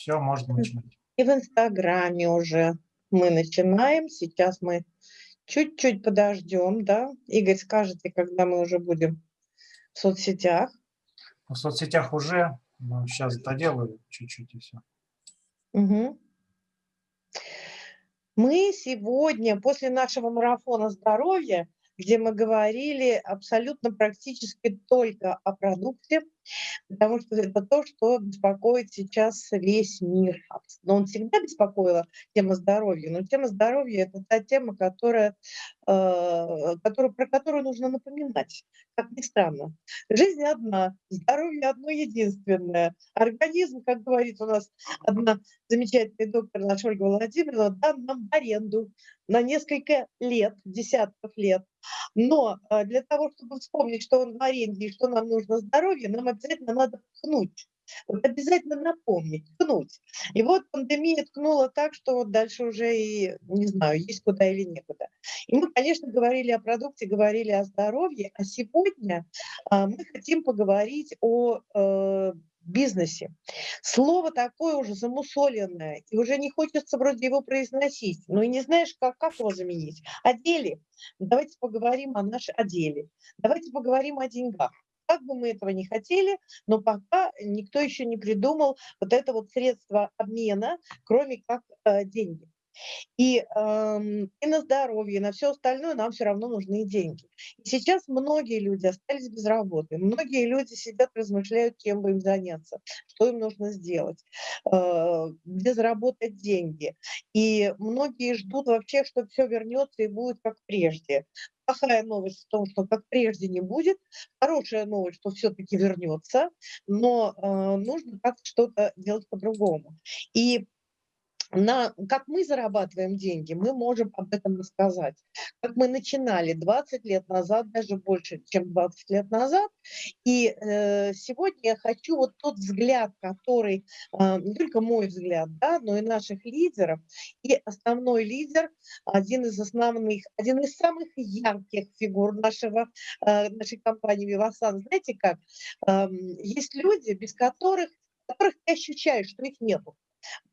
Все, можно начинать. И в Инстаграме уже мы начинаем. Сейчас мы чуть-чуть подождем, да? Игорь, скажете, когда мы уже будем в соцсетях? В соцсетях уже, но сейчас доделаю чуть-чуть и все. Угу. Мы сегодня, после нашего марафона здоровья, где мы говорили абсолютно практически только о продукте, потому что это то, что беспокоит сейчас весь мир. Но он всегда беспокоила тема здоровья, но тема здоровья – это та тема, которая, э, которую, про которую нужно напоминать, как ни странно. Жизнь одна, здоровье одно единственное. Организм, как говорит у нас одна замечательная доктор наша Ольга Владимировна, дан нам в аренду на несколько лет, десятков лет. Но э, для того, чтобы вспомнить, что он в аренде и что нам нужно здоровье, нам обязательно надо ткнуть. Вот обязательно напомнить, ткнуть. И вот пандемия ткнула так, что вот дальше уже и, не знаю, есть куда или некуда. И мы, конечно, говорили о продукте, говорили о здоровье, а сегодня а, мы хотим поговорить о э, бизнесе. Слово такое уже замусоленное, и уже не хочется вроде его произносить, но и не знаешь, как, как его заменить. О деле. Давайте поговорим о нашем о деле. Давайте поговорим о деньгах. Как бы мы этого не хотели, но пока никто еще не придумал вот это вот средство обмена, кроме как э, деньги. И, э, и на здоровье, и на все остальное нам все равно нужны деньги. И сейчас многие люди остались без работы, многие люди сидят, размышляют, чем бы им заняться, что им нужно сделать, э, где заработать деньги. И многие ждут вообще, что все вернется и будет как прежде плохая новость в том, что как прежде не будет, хорошая новость, что все-таки вернется, но э, нужно как-то что-то делать по-другому. И на, как мы зарабатываем деньги, мы можем об этом рассказать. Как мы начинали 20 лет назад, даже больше, чем 20 лет назад. И э, сегодня я хочу вот тот взгляд, который, э, не только мой взгляд, да, но и наших лидеров. И основной лидер, один из основных, один из самых ярких фигур нашего, э, нашей компании «Вивасан». Знаете как? Э, есть люди, без которых, которых ты ощущаешь, что их нету.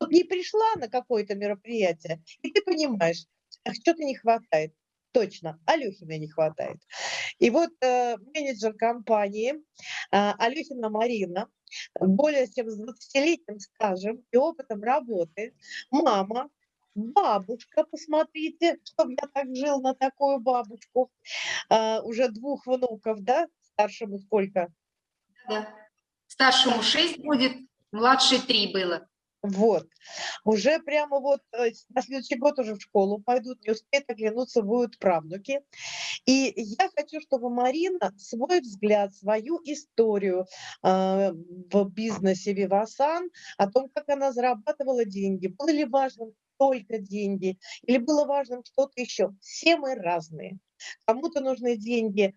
Вот не пришла на какое-то мероприятие, и ты понимаешь, что-то не хватает. Точно, Алехина не хватает. И вот э, менеджер компании э, Алехина Марина, более чем с 20-летним стажем и опытом работы, мама, бабушка, посмотрите, чтобы я так жил на такую бабушку, э, уже двух внуков, да, старшему сколько? Да, старшему 6 будет, младший 3 было. Вот. Уже прямо вот э, на следующий год уже в школу пойдут, не успеют оглянуться, будут правнуки. И я хочу, чтобы Марина свой взгляд, свою историю э, в бизнесе Вивасан, о том, как она зарабатывала деньги, было ли важным только деньги, или было важным что-то еще. Все мы разные. Кому-то нужны деньги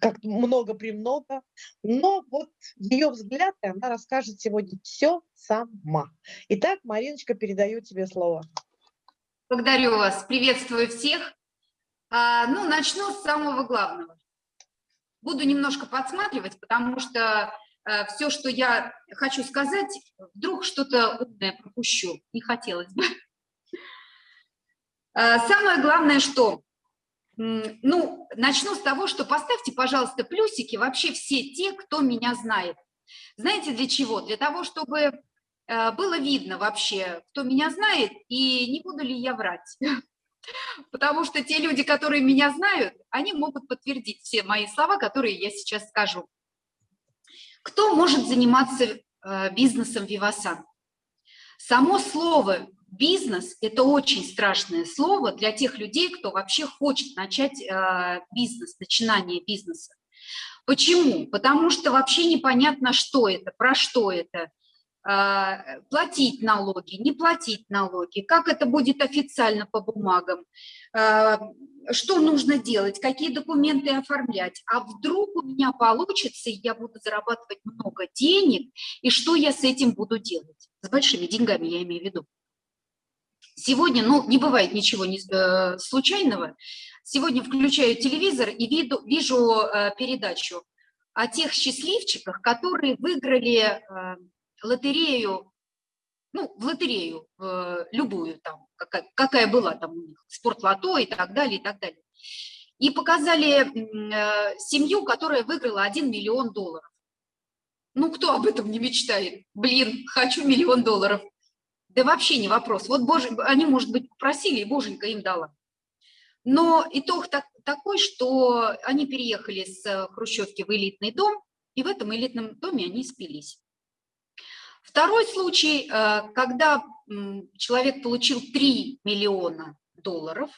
как много-премного, но вот ее взгляд, и она расскажет сегодня все сама. Итак, Мариночка, передаю тебе слово. Благодарю вас, приветствую всех. А, ну, начну с самого главного. Буду немножко подсматривать, потому что а, все, что я хочу сказать, вдруг что-то умное пропущу, не хотелось бы. А, самое главное, что ну, начну с того, что поставьте, пожалуйста, плюсики вообще все те, кто меня знает. Знаете для чего? Для того, чтобы э, было видно вообще, кто меня знает, и не буду ли я врать. Потому что те люди, которые меня знают, они могут подтвердить все мои слова, которые я сейчас скажу. Кто может заниматься э, бизнесом Вивасан? Само слово Бизнес – это очень страшное слово для тех людей, кто вообще хочет начать э, бизнес, начинание бизнеса. Почему? Потому что вообще непонятно, что это, про что это. Э, платить налоги, не платить налоги, как это будет официально по бумагам, э, что нужно делать, какие документы оформлять. А вдруг у меня получится, и я буду зарабатывать много денег, и что я с этим буду делать? С большими деньгами я имею в виду. Сегодня, ну, не бывает ничего не, э, случайного. Сегодня включаю телевизор и виду, вижу э, передачу о тех счастливчиках, которые выиграли э, лотерею, ну, в лотерею, э, любую там, какая, какая была там у них, спортлото и так далее, и так далее. И показали э, семью, которая выиграла 1 миллион долларов. Ну, кто об этом не мечтает? Блин, хочу миллион долларов. Да вообще не вопрос. Вот Боже, они, может быть, просили, и Боженька им дала. Но итог так, такой, что они переехали с э, Хрущевки в элитный дом, и в этом элитном доме они спились. Второй случай, э, когда человек получил 3 миллиона долларов,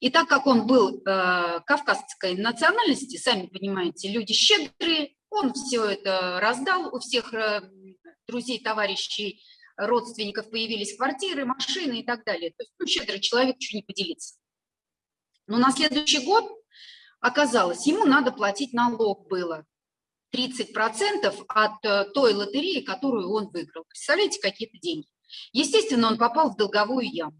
и так как он был э, кавказской национальности, сами понимаете, люди щедрые, он все это раздал, у всех друзей, товарищей, родственников появились квартиры, машины и так далее. То есть, ну, щедрый человек, что не поделиться. Но на следующий год оказалось, ему надо платить налог было 30% от э, той лотереи, которую он выиграл. Представляете, какие-то деньги. Естественно, он попал в долговую яму.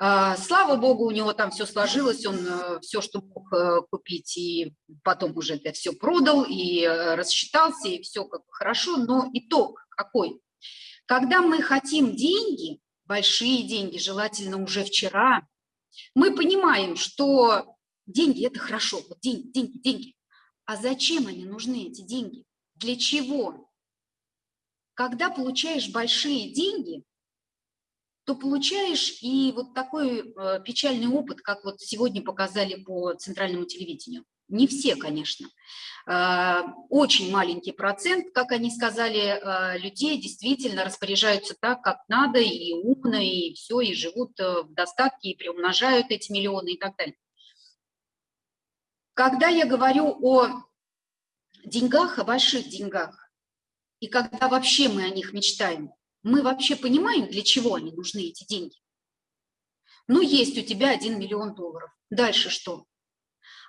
А, слава богу, у него там все сложилось, он э, все, что мог э, купить, и потом уже это все продал, и рассчитался, и все как хорошо. Но итог какой? Когда мы хотим деньги, большие деньги, желательно уже вчера, мы понимаем, что деньги – это хорошо, вот деньги, деньги, деньги. А зачем они нужны, эти деньги? Для чего? Когда получаешь большие деньги, то получаешь и вот такой э, печальный опыт, как вот сегодня показали по центральному телевидению. Не все, конечно. Э, очень маленький процент, как они сказали, э, людей действительно распоряжаются так, как надо, и умно, и все, и живут э, в достатке, и приумножают эти миллионы и так далее. Когда я говорю о деньгах, о больших деньгах, и когда вообще мы о них мечтаем, мы вообще понимаем, для чего они нужны, эти деньги? Ну, есть у тебя 1 миллион долларов. Дальше что?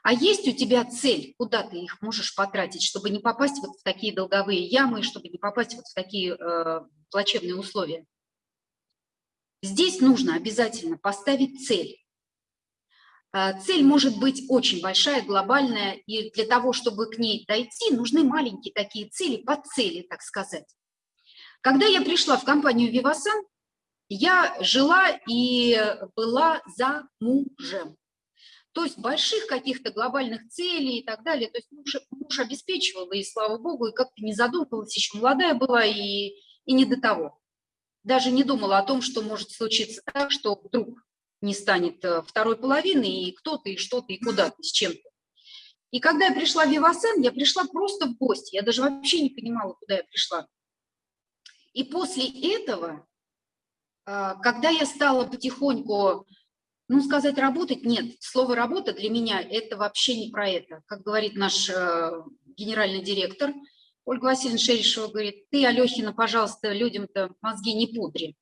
А есть у тебя цель, куда ты их можешь потратить, чтобы не попасть вот в такие долговые ямы, чтобы не попасть вот в такие э, плачевные условия? Здесь нужно обязательно поставить цель. Э, цель может быть очень большая, глобальная, и для того, чтобы к ней дойти, нужны маленькие такие цели, под цели, так сказать. Когда я пришла в компанию «Вивасан», я жила и была за мужем. То есть больших каких-то глобальных целей и так далее. То есть муж, муж обеспечивал, и слава богу, и как-то не задумывалась, еще молодая была, и, и не до того. Даже не думала о том, что может случиться так, что вдруг не станет э, второй половины, и кто-то, и что-то, и куда-то, с чем-то. И когда я пришла в Вивасен, я пришла просто в гости, я даже вообще не понимала, куда я пришла. И после этого, а, когда я стала потихоньку ну, сказать работать, нет. Слово работа для меня – это вообще не про это. Как говорит наш э, генеральный директор Ольга Васильевна Шерешева, говорит, ты, Алехина, пожалуйста, людям-то мозги не пудри.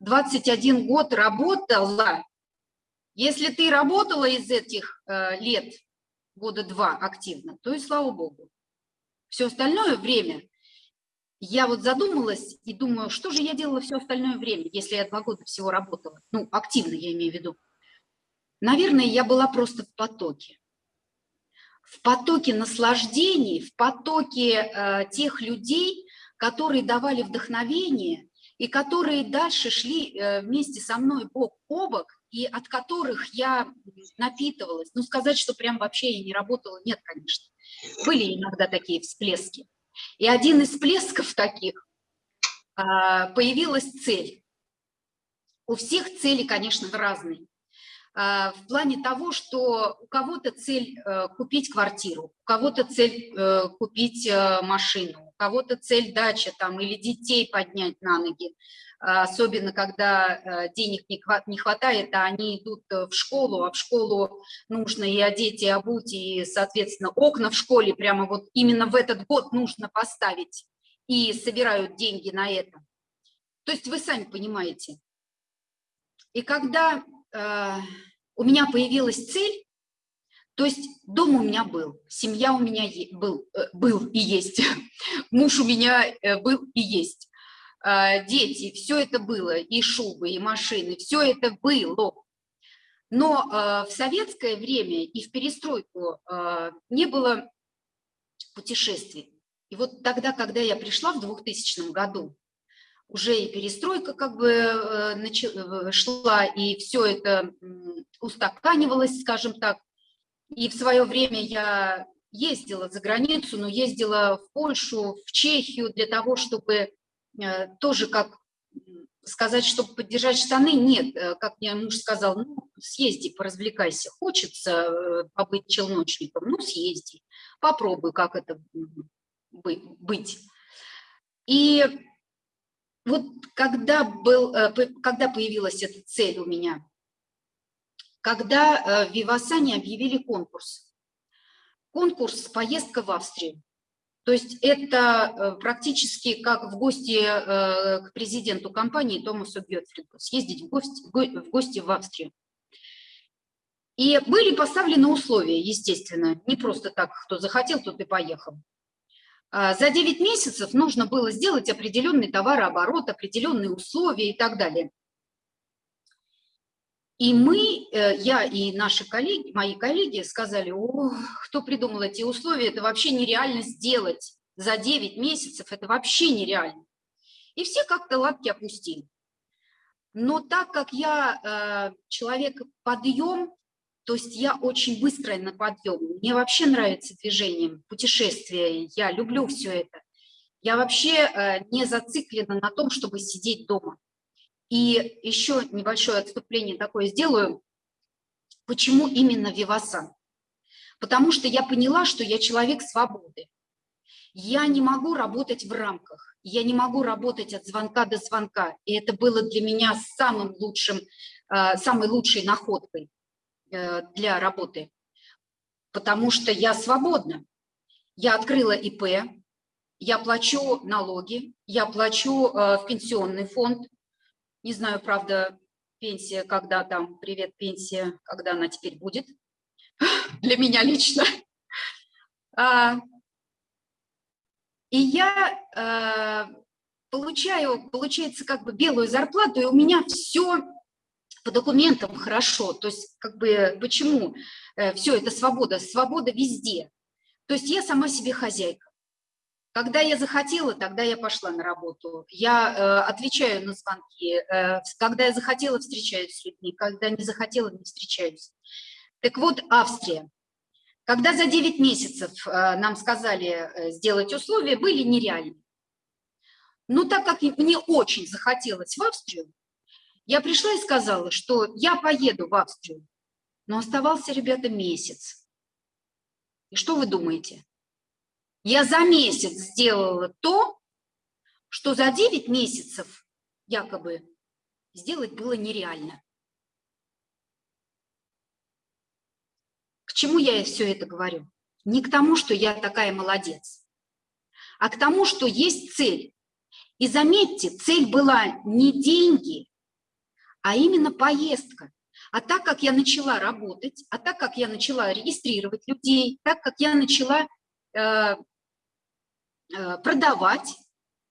21 год работала. Если ты работала из этих э, лет, года два активно, то и слава богу. Все остальное время я вот задумалась и думаю, что же я делала все остальное время, если я два года всего работала. Ну, активно я имею в виду. Наверное, я была просто в потоке. В потоке наслаждений, в потоке э, тех людей, которые давали вдохновение и которые дальше шли э, вместе со мной бок о бок, и от которых я напитывалась. Ну, сказать, что прям вообще я не работала, нет, конечно. Были иногда такие всплески. И один из всплесков таких э, появилась цель. У всех цели, конечно, разные. А, в плане того, что у кого-то цель э, купить квартиру, у кого-то цель э, купить э, машину, у кого-то цель дача там или детей поднять на ноги, а, особенно когда денег не хватает, а они идут в школу, а в школу нужно и одеть, и обуть, и, соответственно, окна в школе прямо вот именно в этот год нужно поставить, и собирают деньги на это. То есть вы сами понимаете. И когда у меня появилась цель, то есть дом у меня был, семья у меня был, э, был и есть, муж у меня э, был и есть, дети, все это было, и шубы, и машины, все это было. Но в советское время и в перестройку не было путешествий. И вот тогда, когда я пришла в 2000 году, уже и перестройка как бы э, э, шла, и все это устаканивалось, скажем так. И в свое время я ездила за границу, но ездила в Польшу, в Чехию для того, чтобы э, тоже как сказать, чтобы поддержать штаны, нет. Как мне муж сказал, ну, съезди, поразвлекайся. Хочется побыть челночником, ну, съезди. Попробуй, как это быть. И вот когда, был, э, когда появилась эта цель у меня, когда э, в Вивасане объявили конкурс, конкурс «Поездка в Австрию». То есть это э, практически как в гости к президенту компании Томасу Гетфриду, съездить в гости, в гости в Австрию. И были поставлены условия, естественно, не просто так, кто захотел, тот и поехал. А, за 9 месяцев нужно было сделать определенный товарооборот, определенные условия и так далее. И мы, э, я и наши коллеги, мои коллеги сказали, о, кто придумал эти условия, это вообще нереально сделать за 9 месяцев, это вообще нереально. И все как-то лапки опустили. Но так как я э, человек подъем, то есть я очень быстрая на подъем. Мне вообще нравится движение, путешествия. Я люблю все это. Я вообще э, не зациклена на том, чтобы сидеть дома. И еще небольшое отступление такое сделаю. Почему именно Вивасан? Потому что я поняла, что я человек свободы. Я не могу работать в рамках, я не могу работать от звонка до звонка. И это было для меня самым лучшим, э, самой лучшей находкой. Э, для работы, потому что я свободна. Я открыла ИП, я плачу налоги, я плачу э, в пенсионный фонд. Не знаю, правда, пенсия, когда там, привет, пенсия, когда она теперь будет, для меня лично. А, и я э, получаю, получается, как бы белую зарплату, и у меня все по документам хорошо. То есть как бы почему э, все это свобода? Свобода везде. То есть я сама себе хозяйка. Когда я захотела, тогда я пошла на работу. Я э, отвечаю на звонки. Э, когда я захотела, встречаюсь с людьми. Когда не захотела, не встречаюсь. Так вот, Австрия. Когда за 9 месяцев э, нам сказали э, сделать условия, были нереальны. Но так как мне очень захотелось в Австрию, я пришла и сказала, что я поеду в Австрию, но оставался, ребята, месяц. И что вы думаете? Я за месяц сделала то, что за 9 месяцев якобы сделать было нереально. К чему я все это говорю? Не к тому, что я такая молодец, а к тому, что есть цель. И заметьте, цель была не деньги, а именно поездка. А так как я начала работать, а так как я начала регистрировать людей, так как я начала э, э, продавать,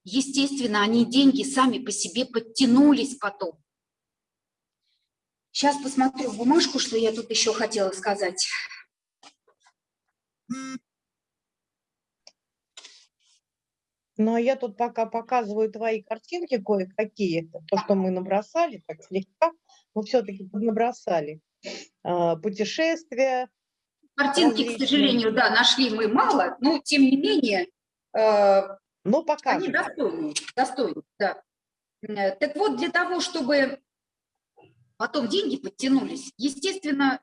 естественно, они деньги сами по себе подтянулись потом. Сейчас посмотрю бумажку, что я тут еще хотела сказать. Ну, а я тут пока показываю твои картинки кое-какие, то, что мы набросали, так слегка, но все-таки набросали. А, путешествия. Картинки, различные. к сожалению, да, нашли мы мало, но тем не менее, э, но пока они достойны, достойны, да. Э, так вот, для того, чтобы потом деньги подтянулись, естественно,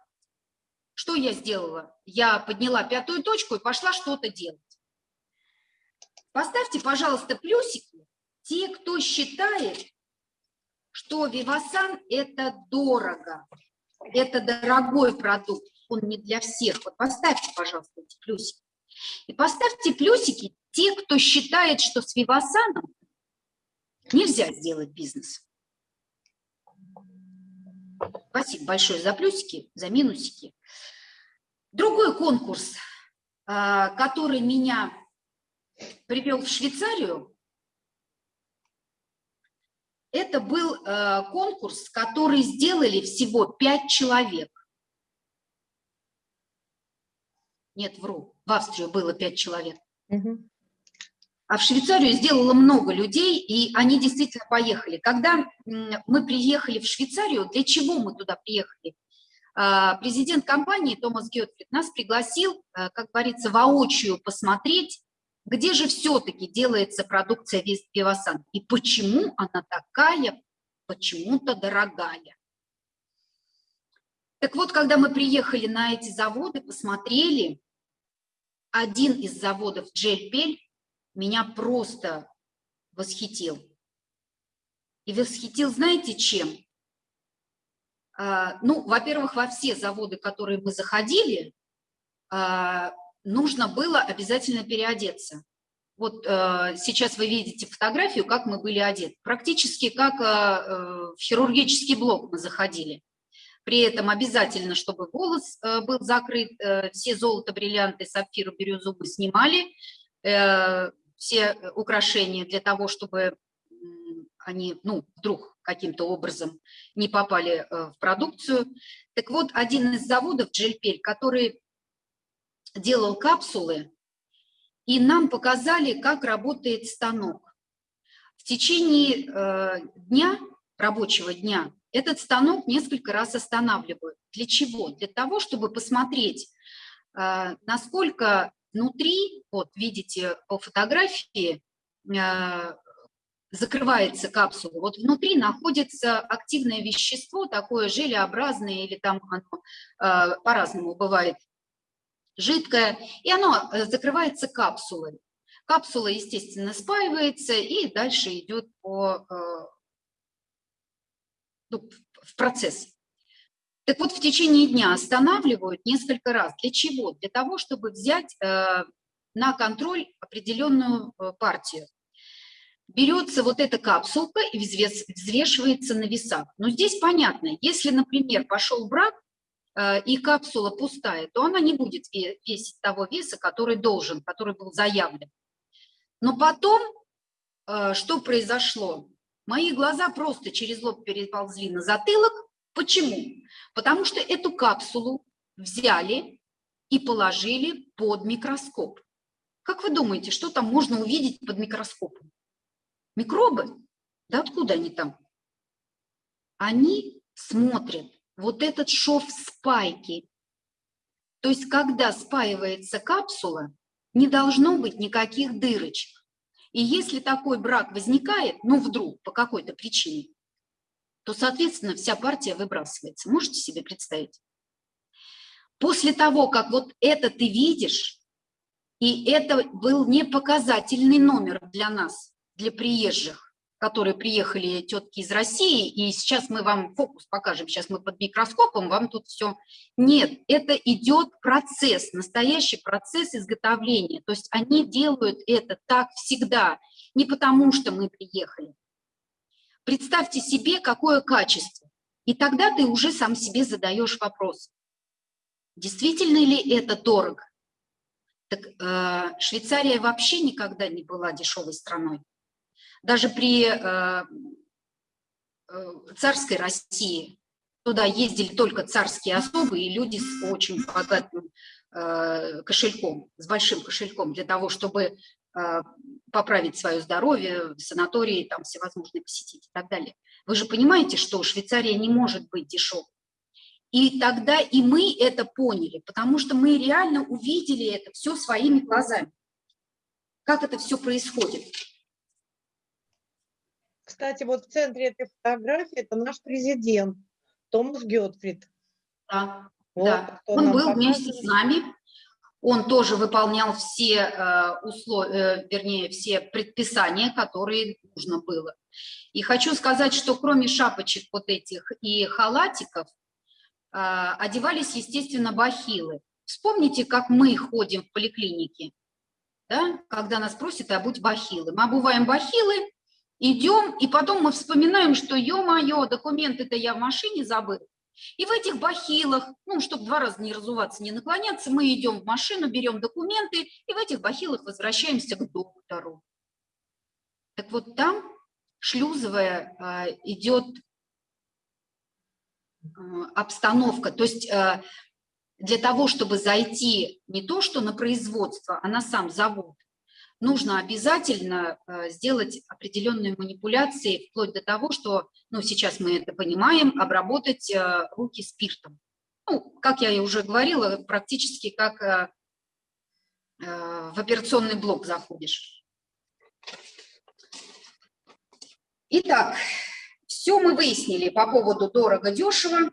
что я сделала? Я подняла пятую точку и пошла что-то делать. Поставьте, пожалуйста, плюсики те, кто считает, что Вивасан – это дорого, это дорогой продукт, он не для всех. Вот поставьте, пожалуйста, эти плюсики. И поставьте плюсики те, кто считает, что с Вивасаном нельзя сделать бизнес. Спасибо большое за плюсики, за минусики. Другой конкурс, а, который меня привел в Швейцарию, это был э, конкурс, который сделали всего пять человек. Нет, вру, в Австрию было пять человек. Угу. а в Швейцарию сделало много людей, и они действительно поехали. Когда мы приехали в Швейцарию, для чего мы туда приехали? А, президент компании Томас Гетфрид нас пригласил, э, как говорится, воочию посмотреть, где же все-таки делается продукция Вестпивасан и почему она такая почему-то дорогая. Так вот, когда мы приехали на эти заводы, посмотрели, один из заводов Джельпель меня просто восхитил. И восхитил, знаете, чем? А, ну, во-первых, во все заводы, которые мы заходили, а, нужно было обязательно переодеться. Вот э, сейчас вы видите фотографию, как мы были одеты. Практически как э, в хирургический блок мы заходили. При этом обязательно, чтобы волос э, был закрыт, э, все золото, бриллианты, сапфиры, бирюзу мы снимали, э, все украшения для того, чтобы они, ну, вдруг каким-то образом не попали в продукцию. Так вот, один из заводов, Джельпель, который делал капсулы, и нам показали, как работает станок. В течение дня, рабочего дня, этот станок несколько раз останавливают. Для чего? Для того, чтобы посмотреть, а, насколько внутри, вот видите по фотографии, а, закрывается капсула, вот внутри находится активное вещество, такое желеобразное или там оно а, по-разному бывает, жидкое, и оно э, закрывается капсулой. Капсула, естественно, спаивается и дальше идет по э, ну, в процесс. Так вот, в течение дня останавливают несколько раз. Для чего? Для того, чтобы взять э, на контроль определенную партию. Берется вот эта капсулка и взвешивается на весах. Но здесь понятно, если, например, пошел брак, и капсула пустая, то она не будет весить того веса, который должен, который был заявлен. Но потом, э, что произошло? Мои глаза просто через лоб переползли на затылок. Почему? Потому что эту капсулу взяли и положили под микроскоп. Как вы думаете, что там можно увидеть под микроскопом? Микробы? Да откуда они там? Они смотрят вот этот шов спайки. То есть, когда спаивается капсула, не должно быть никаких дырочек. И если такой брак возникает, ну вдруг, по какой-то причине, то, соответственно, вся партия выбрасывается. Можете себе представить? После того, как вот это ты видишь, и это был не показательный номер для нас, для приезжих, которые приехали тетки из России, и сейчас мы вам фокус покажем, сейчас мы под микроскопом, вам тут все. Нет, это идет процесс, настоящий процесс изготовления. То есть они делают это так всегда, не потому что мы приехали. Представьте себе, какое качество. И тогда ты уже сам себе задаешь вопрос, действительно ли это дорого? Так э, Швейцария вообще никогда не была дешевой страной. Даже при э, э, царской России туда ездили только царские особы и люди с очень богатым э, кошельком, с большим кошельком, для того, чтобы поправить свое здоровье, санатории там всевозможные посетить и так далее. Вы же понимаете, что Швейцария не может быть дешевой. И тогда и мы это поняли, потому что мы реально увидели это все своими глазами. Как это все происходит. Кстати, вот в центре этой фотографии это наш президент Томас Гетфрид. Да, вот, да. он был показывает. вместе с нами, он тоже выполнял все э, условия, э, вернее, все предписания, которые нужно было. И хочу сказать, что кроме шапочек вот этих и халатиков, э, одевались, естественно, бахилы. Вспомните, как мы ходим в поликлинике, да, когда нас просят обуть бахилы. Мы обуваем бахилы, идем, и потом мы вспоминаем, что, ё-моё, документы-то я в машине забыл. И в этих бахилах, ну, чтобы два раза не разуваться, не наклоняться, мы идем в машину, берем документы, и в этих бахилах возвращаемся к доктору. Так вот там шлюзовая а, идет а, обстановка, то есть а, для того, чтобы зайти не то, что на производство, а на сам завод, нужно обязательно э, сделать определенные манипуляции, вплоть до того, что, ну, сейчас мы это понимаем, обработать э, руки спиртом. Ну, как я и уже говорила, практически как э, в операционный блок заходишь. Итак, все мы выяснили по поводу дорого-дешево.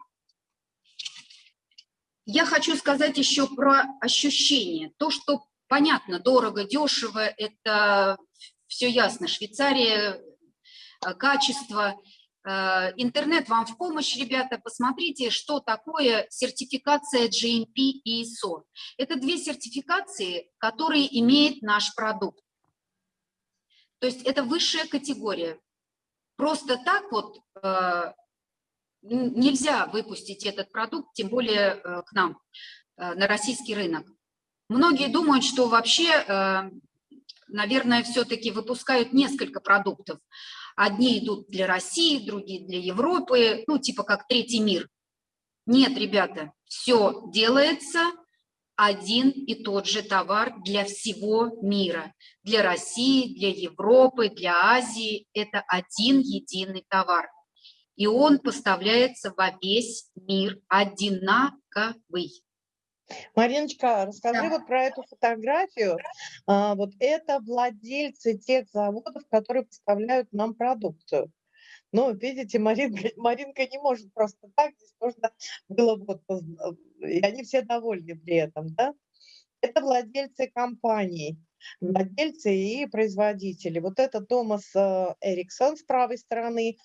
Я хочу сказать еще про ощущение. То, что понятно, дорого, дешево, это все ясно. Швейцария, э, качество. Э, интернет вам в помощь, ребята. Посмотрите, что такое сертификация GMP и ISO. Это две сертификации, которые имеет наш продукт. То есть это высшая категория. Просто так вот э, нельзя выпустить этот продукт, тем более к нам, на российский рынок. Многие думают, что вообще, э, наверное, все-таки выпускают несколько продуктов. Одни идут для России, другие для Европы, ну, типа как третий мир. Нет, ребята, все делается один и тот же товар для всего мира. Для России, для Европы, для Азии. Это один единый товар. И он поставляется во весь мир одинаковый. Мариночка, расскажи Да. вот про эту фотографию. А, вот это владельцы тех заводов, которые поставляют нам продукцию. Ну, видите, Маринка, Маринка не может просто так, здесь можно было вот, и они все довольны при этом, да? Это владельцы компаний владельцы и производители. Вот это Томас э, Эриксон с правой стороны,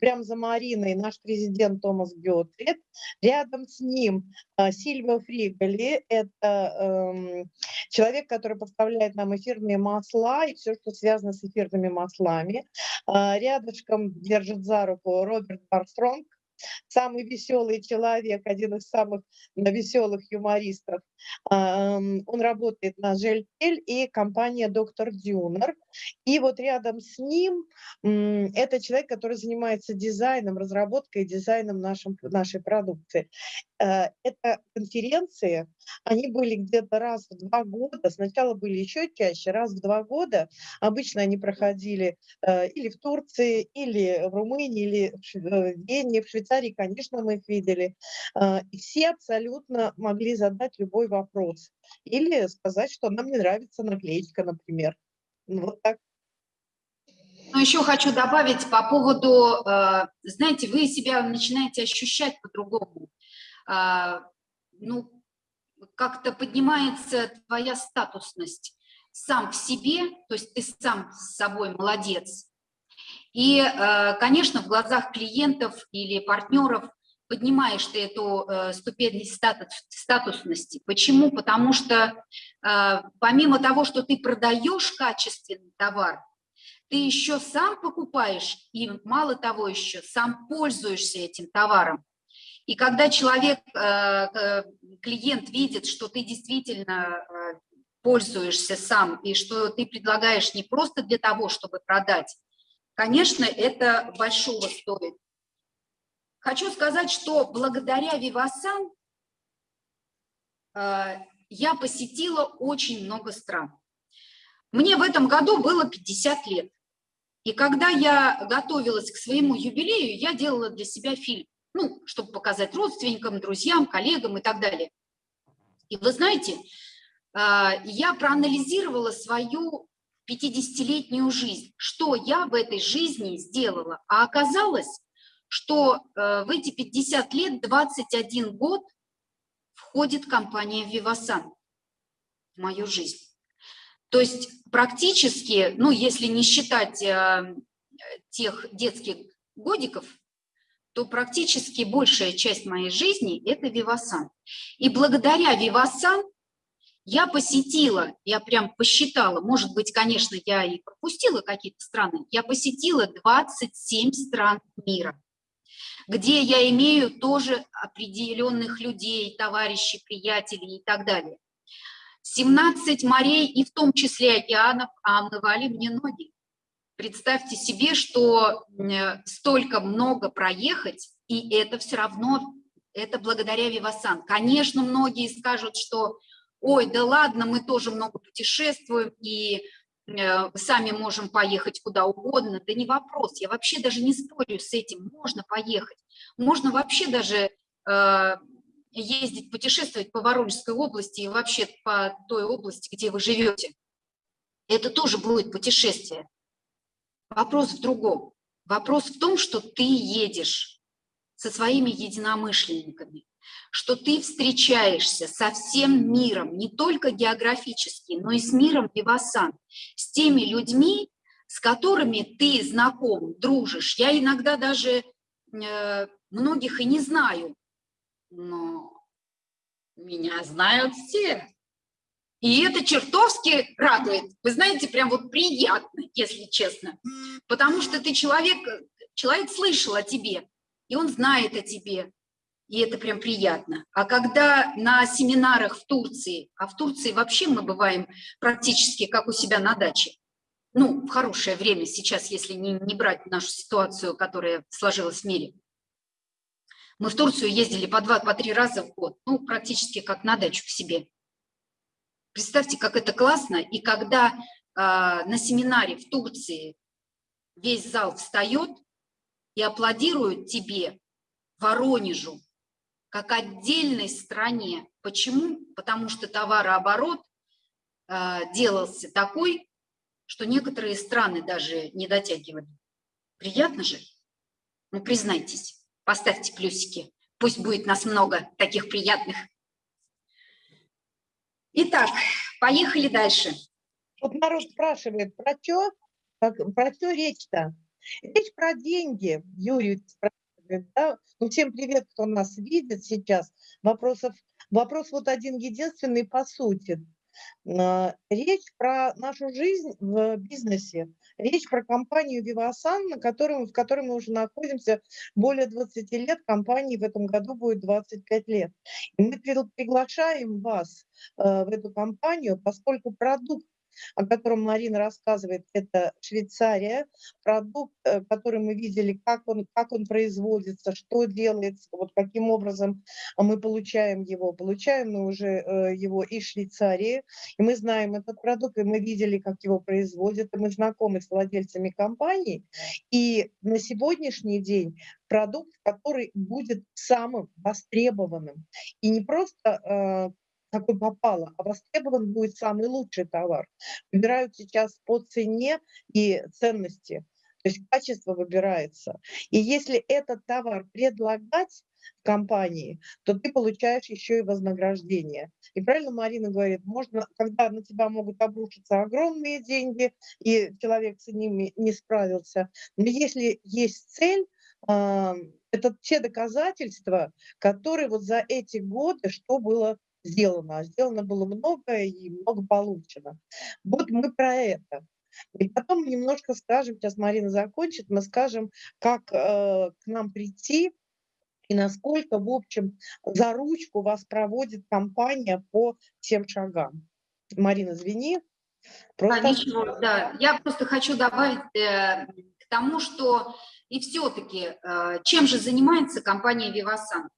прямо за Мариной наш президент Томас Геотрид. Рядом с ним э, Сильвио Фригали, это эм, человек, который поставляет нам эфирные масла и все, что связано с эфирными маслами. Э, рядышком держит за руку Роберт Барстронг, самый веселый человек, один из самых веселых юмористов. Он работает на Жельтель и компания Доктор Дюнер. И вот рядом с ним это человек, который занимается дизайном, разработкой и дизайном нашим, нашей продукции. Э, это конференции, они были где-то раз в два года, сначала были еще чаще, раз в два года. Обычно они проходили э, или в Турции, или в Румынии, или в э, Вене, в Швейцарии, конечно, мы их видели. И все абсолютно могли задать любой вопрос. Или сказать, что нам не нравится наклеечка, например. Ну, вот так. Но еще хочу добавить по поводу, знаете, вы себя начинаете ощущать по-другому. А, ну, как-то поднимается твоя статусность сам в себе, то есть ты сам с собой молодец. И, а, конечно, в глазах клиентов или партнеров поднимаешь ты эту э, ступень статус, статусности. Почему? Потому что э, помимо того, что ты продаешь качественный товар, ты еще сам покупаешь и, мало того, еще сам пользуешься этим товаром. И когда человек, э, клиент видит, что ты действительно э, пользуешься сам и что ты предлагаешь не просто для того, чтобы продать, конечно, это большого стоит. Хочу сказать, что благодаря Вивасан э, я посетила очень много стран. Мне в этом году было 50 лет. И когда я готовилась к своему юбилею, я делала для себя фильм ну, чтобы показать родственникам, друзьям, коллегам и так далее. И вы знаете, а, я проанализировала свою 50-летнюю жизнь, что я в этой жизни сделала. А оказалось, что э, в эти 50 лет, 21 год, входит компания Vivasan в мою жизнь. То есть практически, ну, если не считать э, тех детских годиков, то практически большая часть моей жизни – это Вивасан. И благодаря Вивасан я посетила, я прям посчитала, может быть, конечно, я и пропустила какие-то страны, я посетила 27 стран мира, где я имею тоже определенных людей, товарищей, приятелей и так далее. 17 морей и в том числе океанов, а омывали мне ноги. Представьте себе, что э, столько много проехать, и это все равно, это благодаря Вивасан. Конечно, многие скажут, что ой, да ладно, мы тоже много путешествуем, и э, сами можем поехать куда угодно, да не вопрос, я вообще даже не спорю с этим, можно поехать, можно вообще даже э, ездить, путешествовать по Воронежской области и вообще по той области, где вы живете. Это тоже будет путешествие. Вопрос в другом. Вопрос в том, что ты едешь со своими единомышленниками, что ты встречаешься со всем миром, не только географически, но и с миром Вивасан, с теми людьми, с которыми ты знаком, дружишь. Я иногда даже э, многих и не знаю, но меня знают все. И это чертовски радует. Вы знаете, прям вот приятно, если честно. Потому что ты человек, человек слышал о тебе, и он знает о тебе. И это прям приятно. А когда на семинарах в Турции, а в Турции вообще мы бываем практически как у себя на даче, ну, в хорошее время сейчас, если не, не брать нашу ситуацию, которая сложилась в мире. Мы в Турцию ездили по два, по три раза в год, ну, практически как на дачу к себе. Представьте, как это классно. И когда э, на семинаре в Турции весь зал встает и аплодирует тебе, Воронежу, как отдельной стране. Почему? Потому что товарооборот э, делался такой, что некоторые страны даже не дотягивали. Приятно же? Ну, признайтесь, поставьте плюсики. Пусть будет нас много таких приятных Итак, поехали дальше. Вот народ спрашивает, про что, про что речь-то? Речь про деньги, Юрий спрашивает, да? Ну, всем привет, кто нас видит сейчас. Вопросов, вопрос вот один единственный по сути. А, речь про нашу жизнь в бизнесе, речь про компанию Vivasan, на котором, в которой мы уже находимся более 20 лет, компании в этом году будет 25 лет. И мы приглашаем вас э, в эту компанию, поскольку продукт о котором Марина рассказывает, это Швейцария, продукт, э, который мы видели, как он, как он производится, что делается, вот каким образом мы получаем его. Получаем мы уже э, его из Швейцарии, и мы знаем этот продукт, и мы видели, как его производят, и мы знакомы с владельцами компании. И на сегодняшний день продукт, который будет самым востребованным. И не просто э, какой попало, а востребован будет самый лучший товар. Выбирают сейчас по цене и ценности, то есть качество выбирается. И если этот товар предлагать в компании, то ты получаешь еще и вознаграждение. И правильно Марина говорит, можно, когда на тебя могут обрушиться огромные деньги, и человек с ними не справился, но если есть цель, это те доказательства, которые вот за эти годы, что было сделано, а сделано было много и много получено. Вот мы про это. И потом немножко скажем, сейчас Марина закончит, мы скажем, как э, к нам прийти и насколько, в общем, за ручку вас проводит компания по всем шагам. Марина, извини. Просто... А, ничего, да. Я просто хочу добавить э, к тому, что и все-таки, э, чем же занимается компания Vivasan?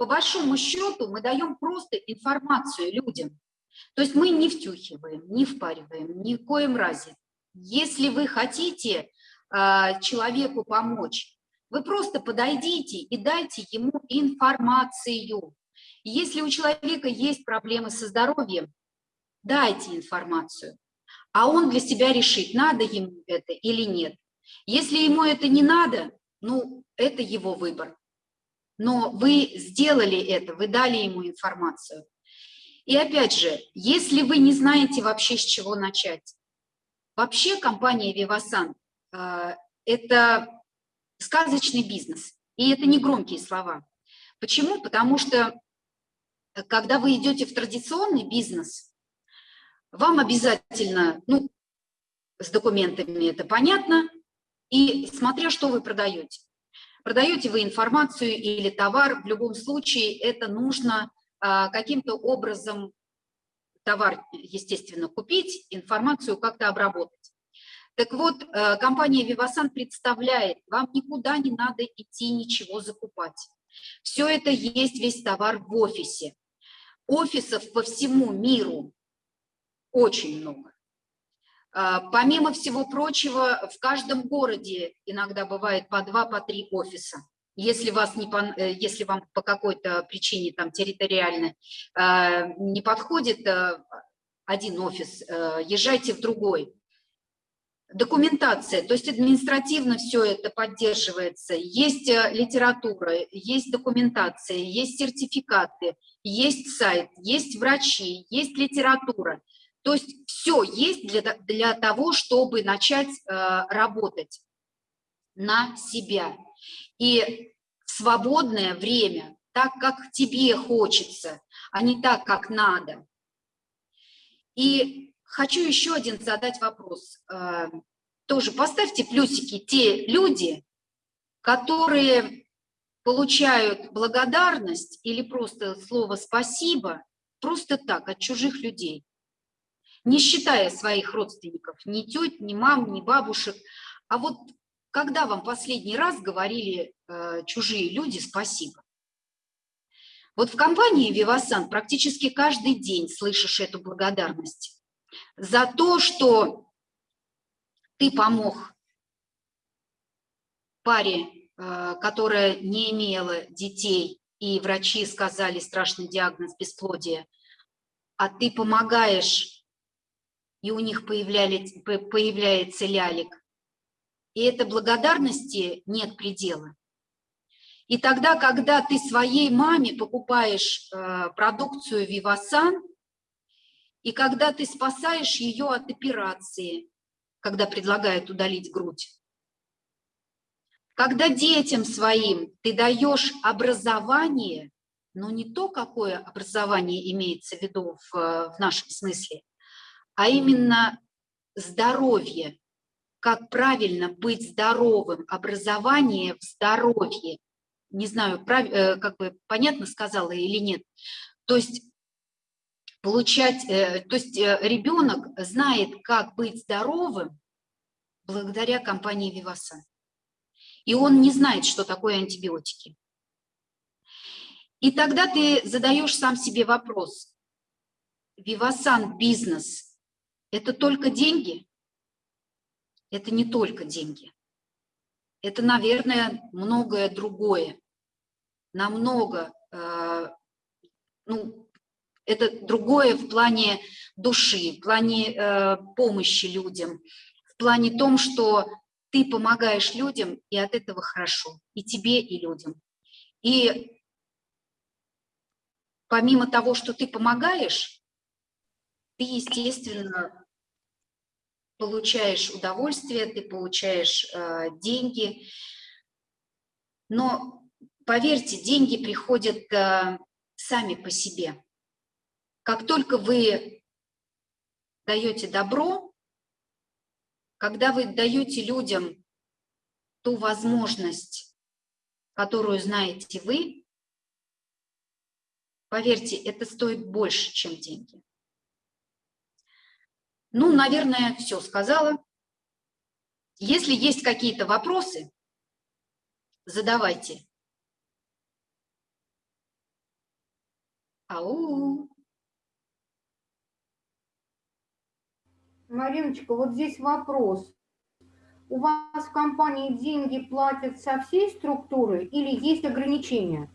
По большому счету мы даем просто информацию людям. То есть мы не втюхиваем, не впариваем, ни в коем разе. Если вы хотите э, человеку помочь, вы просто подойдите и дайте ему информацию. Если у человека есть проблемы со здоровьем, дайте информацию, а он для себя решит, надо ему это или нет. Если ему это не надо, ну, это его выбор но вы сделали это, вы дали ему информацию. И опять же, если вы не знаете вообще с чего начать, вообще компания Vivasan э, – это сказочный бизнес, и это не громкие слова. Почему? Потому что э, когда вы идете в традиционный бизнес, вам обязательно, ну, с документами это понятно, и смотря что вы продаете. Продаете вы информацию или товар, в любом случае это нужно а, каким-то образом товар, естественно, купить, информацию как-то обработать. Так вот, э, компания Vivasan представляет, вам никуда не надо идти ничего закупать. Все это есть, весь товар в офисе. Офисов по всему миру очень много. А, помимо всего прочего, в каждом городе иногда бывает по два, по три офиса. Если, вас не, э, если вам по какой-то причине там территориально а, не подходит один офис, езжайте в другой. Документация, то есть административно все это поддерживается. Есть э, литература, есть документация, есть сертификаты, есть сайт, есть врачи, есть литература. То есть все есть для, для того, чтобы начать э, работать на себя. И свободное время, так, как тебе хочется, а не так, как надо. И хочу еще один задать вопрос. Э, тоже поставьте плюсики те люди, которые получают благодарность или просто слово «спасибо» просто так, от чужих людей не считая своих родственников, ни тет, ни мам, ни бабушек. А вот когда вам последний раз говорили э, чужие люди спасибо? Вот в компании Vivasan практически каждый день слышишь эту благодарность за то, что ты помог паре, э, которая не имела детей, и врачи сказали страшный диагноз бесплодия, а ты помогаешь и у них появляется лялик. И этой благодарности нет предела. И тогда, когда ты своей маме покупаешь э, продукцию Вивасан, и когда ты спасаешь ее от операции, когда предлагают удалить грудь, когда детям своим ты даешь образование, но не то, какое образование имеется в виду в, в нашем смысле, а именно здоровье, как правильно быть здоровым, образование в здоровье. Не знаю, прав, э, как бы понятно сказала или нет. То есть получать, э, то есть э, ребенок знает, как быть здоровым благодаря компании Виваса. И он не знает, что такое антибиотики. И тогда ты задаешь сам себе вопрос. Вивасан бизнес это только деньги? Это не только деньги. Это, наверное, многое другое. Намного, э, ну, это другое в плане души, в плане э, помощи людям, в плане том, что ты помогаешь людям, и от этого хорошо, и тебе, и людям. И помимо того, что ты помогаешь, ты, естественно, получаешь удовольствие, ты получаешь э, деньги. Но поверьте, деньги приходят э, сами по себе. Как только вы даете добро, когда вы даете людям ту возможность, которую знаете вы, поверьте, это стоит больше, чем деньги. Ну, наверное, все сказала. Если есть какие-то вопросы, задавайте. Ау. Мариночка, вот здесь вопрос. У вас в компании деньги платят со всей структуры или есть ограничения?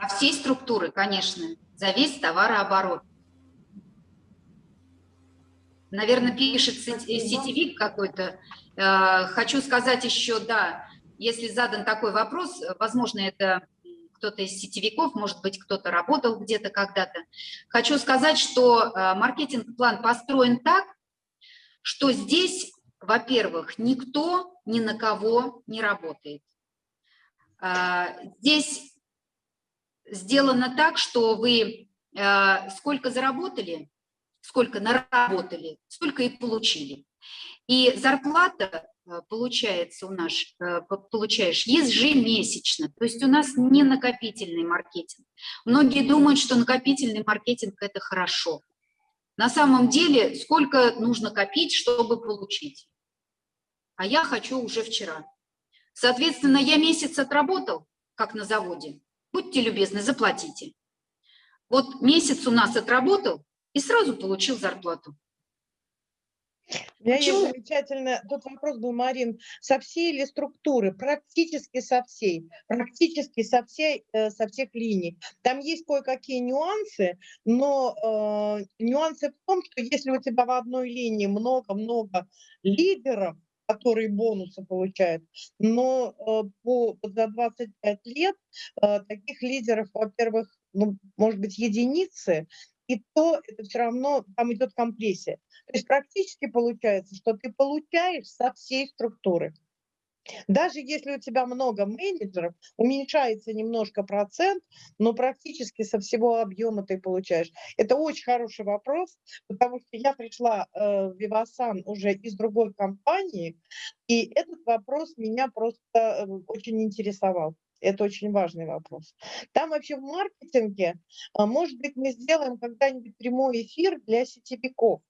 Со всей структуры, конечно, за весь товарооборот. Наверное, пишет сетевик какой-то. Э, хочу сказать еще, да, если задан такой вопрос, возможно, это кто-то из сетевиков, может быть, кто-то работал где-то когда-то. Хочу сказать, что э, маркетинг-план построен так, что здесь, во-первых, никто ни на кого не работает. Э, здесь сделано так, что вы сколько заработали, сколько наработали, столько и получили. И зарплата э, получается у нас, э, получаешь ежемесячно, то есть у нас не накопительный маркетинг. Многие думают, что накопительный маркетинг – это хорошо. На самом деле, сколько нужно копить, чтобы получить? А я хочу уже вчера. Соответственно, я месяц отработал, как на заводе. Будьте любезны, заплатите. Вот месяц у нас отработал, и сразу получил зарплату. У меня есть Почему? замечательно, тут вопрос был, Марин, со всей или структуры? Практически со всей, практически со, всей, э, со всех линий. Там есть кое-какие нюансы, но э, нюансы в том, что если у тебя в одной линии много-много лидеров, которые бонусы получают, но э, по, за 25 лет э, таких лидеров, во-первых, ну, может быть, единицы, и то это все равно, там идет компрессия. То есть практически получается, что ты получаешь со всей структуры. Даже если у тебя много менеджеров, уменьшается немножко процент, но практически со всего объема ты получаешь. Это очень хороший вопрос, потому что я пришла э, в Вивасан уже из другой компании, и этот вопрос меня просто э, очень интересовал. Это очень важный вопрос. Там вообще в маркетинге, а, может быть, мы сделаем когда-нибудь прямой эфир для сетевиков,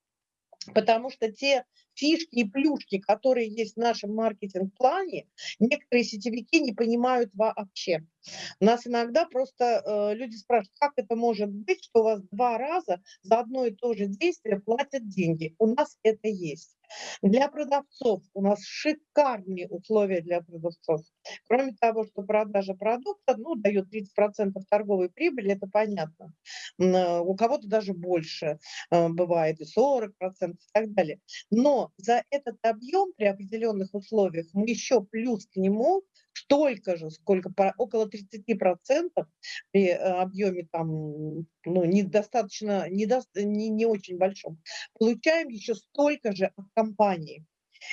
потому что те фишки и плюшки, которые есть в нашем маркетинг-плане, некоторые сетевики не понимают вообще. Нас иногда просто э, люди спрашивают, как это может быть, что у вас два раза за одно и то же действие платят деньги. У нас это есть. Для продавцов у нас шикарные условия для продавцов. Кроме того, что продажа продукта ну, дает 30% торговой прибыли, это понятно. Э, у кого-то даже больше э, бывает, и 40% и так далее. Но за этот объем при определенных условиях мы еще плюс к нему столько же, сколько около 30% при э, объеме там, ну, недостаточно, недо, не, не очень большом, получаем еще столько же от компании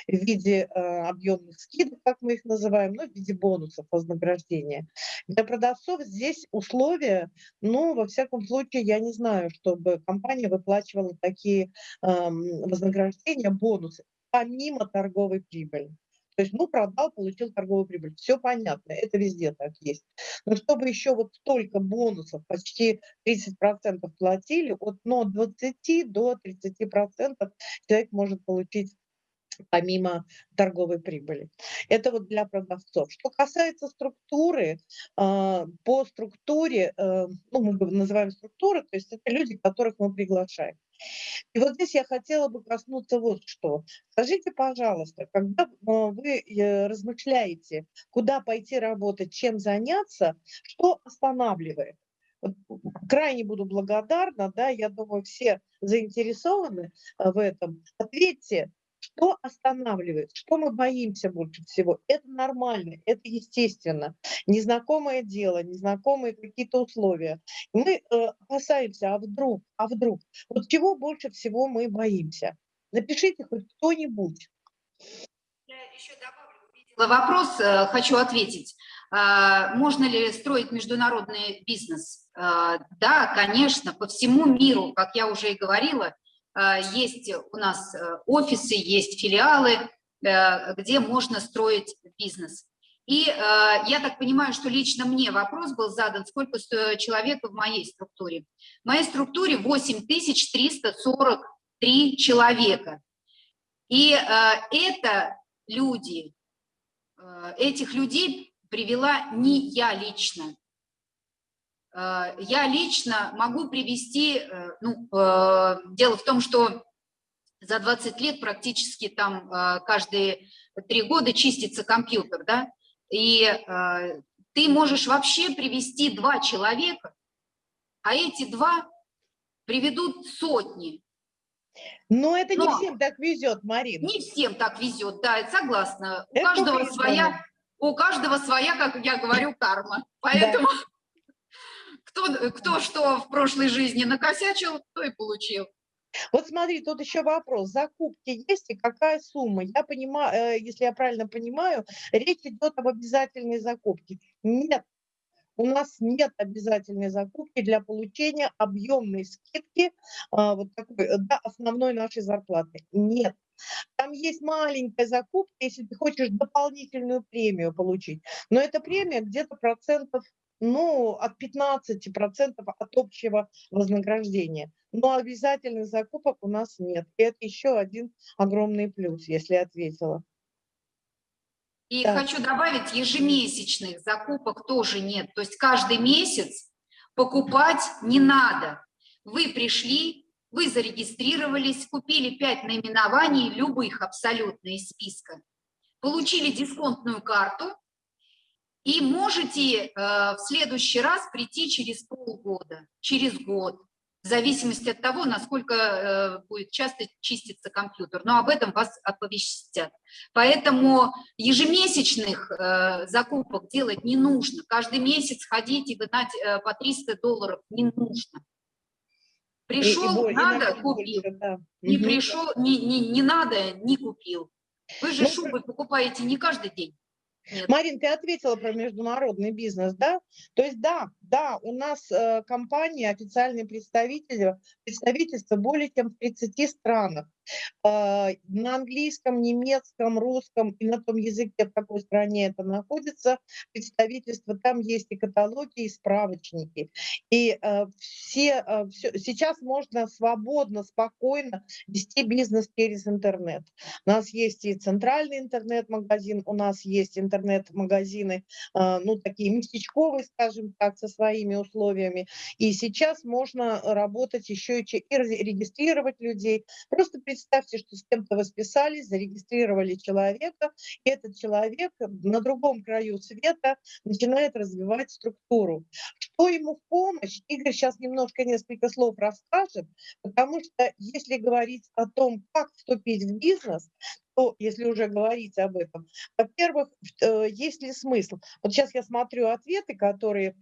в виде э, объемных скидок, как мы их называем, ну, в виде бонусов вознаграждения. Для продавцов здесь условия, ну, во всяком случае, я не знаю, чтобы компания выплачивала такие э, вознаграждения, бонусы, помимо торговой прибыли. То есть, ну, продал, получил торговую прибыль. Все понятно, это везде так есть. Но чтобы еще вот столько бонусов, почти 30% платили, от ну, 20 до 30% человек может получить помимо торговой прибыли. Это вот для продавцов. Что касается структуры, а, по структуре, э, ну, мы называем структуры, то есть это люди, которых мы приглашаем. И вот здесь я хотела бы коснуться вот что. Скажите, пожалуйста, когда а, вы э, размышляете, куда пойти работать, чем заняться, что останавливает? Крайне буду благодарна, да, я думаю, все заинтересованы а, в этом. Ответьте, что останавливает? Что мы боимся больше всего? Это нормально, это естественно. Незнакомое дело, незнакомые какие-то условия. Мы э, опасаемся, а вдруг, а вдруг? Вот чего больше всего мы боимся? Напишите хоть кто-нибудь. Я еще добавлю, вопрос, э, хочу ответить. А, можно ли строить международный бизнес? А, да, конечно, по всему миру, как я уже и говорила, есть у нас э, офисы, есть филиалы, э, где можно строить бизнес. И э, я так понимаю, что лично мне вопрос был задан, сколько человек в моей структуре. В моей структуре 8343 человека. И это люди, этих людей привела не я лично. Э, я лично могу привести, э, ну, э, дело в том, что за 20 лет практически там каждые три года чистится компьютер, да, и ты можешь вообще привести два человека, а эти два приведут сотни. Но это Но не всем так везет, Марина. Не всем так везет, да, согласна. У каждого своя, у каждого своя, как я говорю, карма. Поэтому да. Кто, кто что в прошлой жизни накосячил, то и получил. Вот смотри, тут еще вопрос. Закупки есть и какая сумма? Я понимаю, э, если я правильно понимаю, речь идет об обязательной закупке. Нет, у нас нет обязательной закупки для получения объемной скидки а, вот такой, э, да, основной нашей зарплаты. Нет. Там есть маленькая закупка, если ты хочешь дополнительную премию получить. Но эта премия где-то процентов ну, от 15% от общего вознаграждения. Но обязательных закупок у нас нет. И это еще один огромный плюс, если ответила. И так. хочу добавить, ежемесячных закупок тоже нет. То есть каждый месяц покупать не надо. Вы пришли, вы зарегистрировались, купили 5 наименований, любых абсолютно из списка, получили дисконтную карту и можете э, в следующий раз прийти через полгода, через год, в зависимости от того, насколько э, будет часто чиститься компьютер. Но об этом вас оповестят. Поэтому ежемесячных э, закупок делать не нужно. Каждый месяц ходить и гнать э, по 300 долларов не нужно. Пришел, И- и надо, больше, купил. да. Не Мгм. пришел, не, не, не надо, не купил. Вы же Ну, шубы покупаете не каждый день. Марин, ты ответила про международный бизнес, да? То есть да, да, у нас э, компании, официальные представители, представительства более чем в 30 странах. Э, на английском, немецком, русском и на том языке, в какой стране это находится, представительство, там есть и каталоги, и справочники. И э, все, э, всё- сейчас можно свободно, спокойно вести бизнес через интернет. У нас есть и центральный интернет-магазин, у нас есть интернет-магазины, а, ну, такие местечковые, скажем так, со своими условиями. И сейчас можно работать еще и, и ре- регистрировать людей. Просто представьте, что с кем-то вы зарегистрировали человека, и этот человек на другом краю света начинает развивать структуру. Что ему в помощь? Игорь сейчас немножко несколько слов расскажет, потому что если говорить о том, как вступить в бизнес, то, если уже говорить об этом, во-первых, э, есть ли смысл? Вот сейчас я смотрю ответы, которые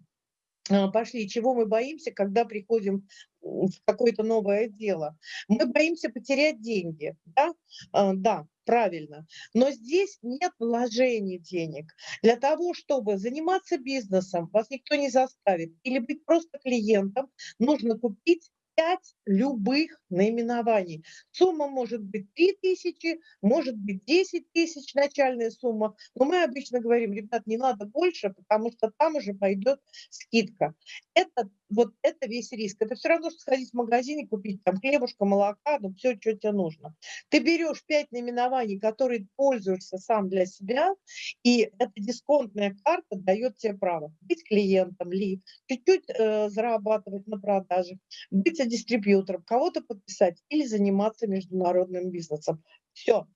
пошли, чего мы боимся, когда приходим в какое-то новое дело. Мы боимся потерять деньги, да? А, Да, правильно. Но здесь нет вложений денег. Для того, чтобы заниматься бизнесом, вас никто не заставит, или быть просто клиентом, нужно купить 5 любых наименований. Сумма может быть 3 тысячи, может быть 10 тысяч начальная сумма, но мы обычно говорим, ребят, не надо больше, потому что там уже пойдет скидка. Это вот это весь риск. Это все равно, что сходить в магазин и купить там хлебушка, молока, ну все, что тебе нужно. Ты берешь 5 наименований, которые пользуешься сам для себя, и эта дисконтная карта дает тебе право быть клиентом ли, чуть-чуть э, зарабатывать на продажах, быть дистрибьютором, кого-то подписать или заниматься международным бизнесом. Все.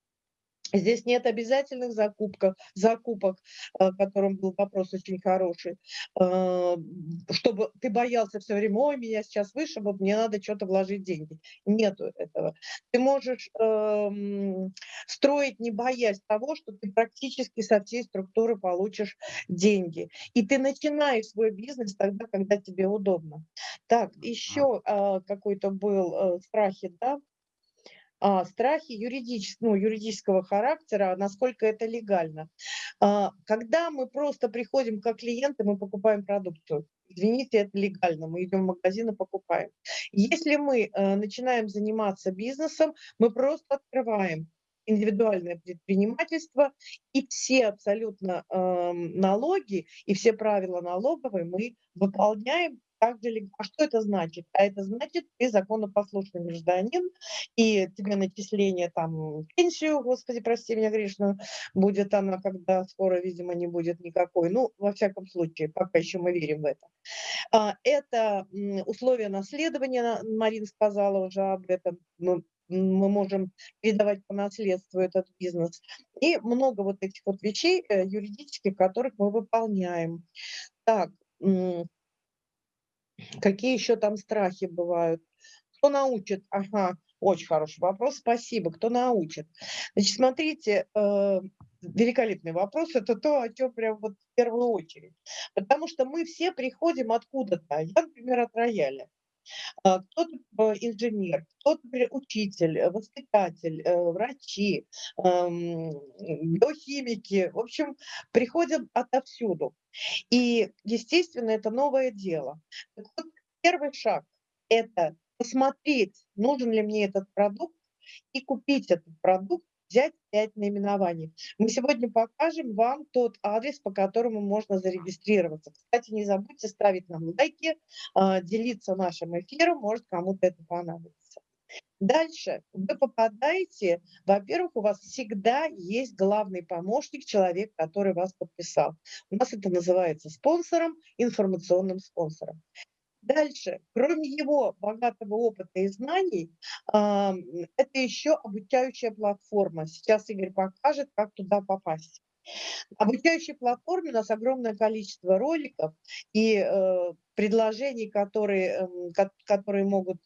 Здесь нет обязательных закупков, закупок, э, которым был вопрос очень хороший, э, чтобы ты боялся все время, ой, меня сейчас вышибут, мне надо что-то вложить деньги. Нету этого. Ты можешь эм, строить, не боясь того, что ты практически со всей структуры получишь деньги. И ты начинаешь свой бизнес тогда, когда тебе удобно. Так, еще а, какой-то был э, страхи, да? А, страхи юридичес- ну, юридического характера, насколько это легально. А, Когда мы просто приходим как клиенты, мы покупаем продукцию. Извините, это легально, мы идем в магазин и покупаем. Если мы э, начинаем заниматься бизнесом, мы просто открываем индивидуальное предпринимательство, и все абсолютно эм, налоги и все правила налоговые мы выполняем так А что это значит? А это значит, ты законопослушный гражданин, и тебе начисление там пенсию, господи, прости меня грешную, будет она, когда скоро, видимо, не будет никакой. Ну, во всяком случае, пока еще мы верим в это. А, Это условия наследования, на- Марина сказала уже об этом, ну, м, мы можем передавать по наследству этот бизнес. И много вот этих вот вещей э, юридических, которых мы выполняем. Так, какие еще там страхи бывают? Кто научит? Ага, очень хороший вопрос, спасибо. Кто научит? Значит, смотрите, э, великолепный вопрос. Это то, о чем прям вот в первую очередь. Потому что мы все приходим откуда-то. Я, например, от рояля. А, Кто-то э, инженер, кто-то учитель, э, воспитатель, э, врачи, эм, биохимики. В общем, приходим отовсюду. И, естественно, это новое дело. Так вот, первый шаг – это посмотреть, нужен ли мне этот продукт, и купить этот продукт, взять 5 наименований. Мы сегодня покажем вам тот адрес, по которому можно зарегистрироваться. Кстати, не забудьте ставить нам лайки, а, делиться нашим эфиром, может кому-то это понадобится. Дальше вы попадаете, во-первых, у вас всегда есть главный помощник, человек, который вас подписал. У нас это называется спонсором, информационным спонсором. Дальше, кроме его богатого опыта и знаний, это еще обучающая платформа. Сейчас Игорь покажет, как туда попасть. Обучающей платформе у нас огромное количество роликов и э, предложений, которые, э, которые могут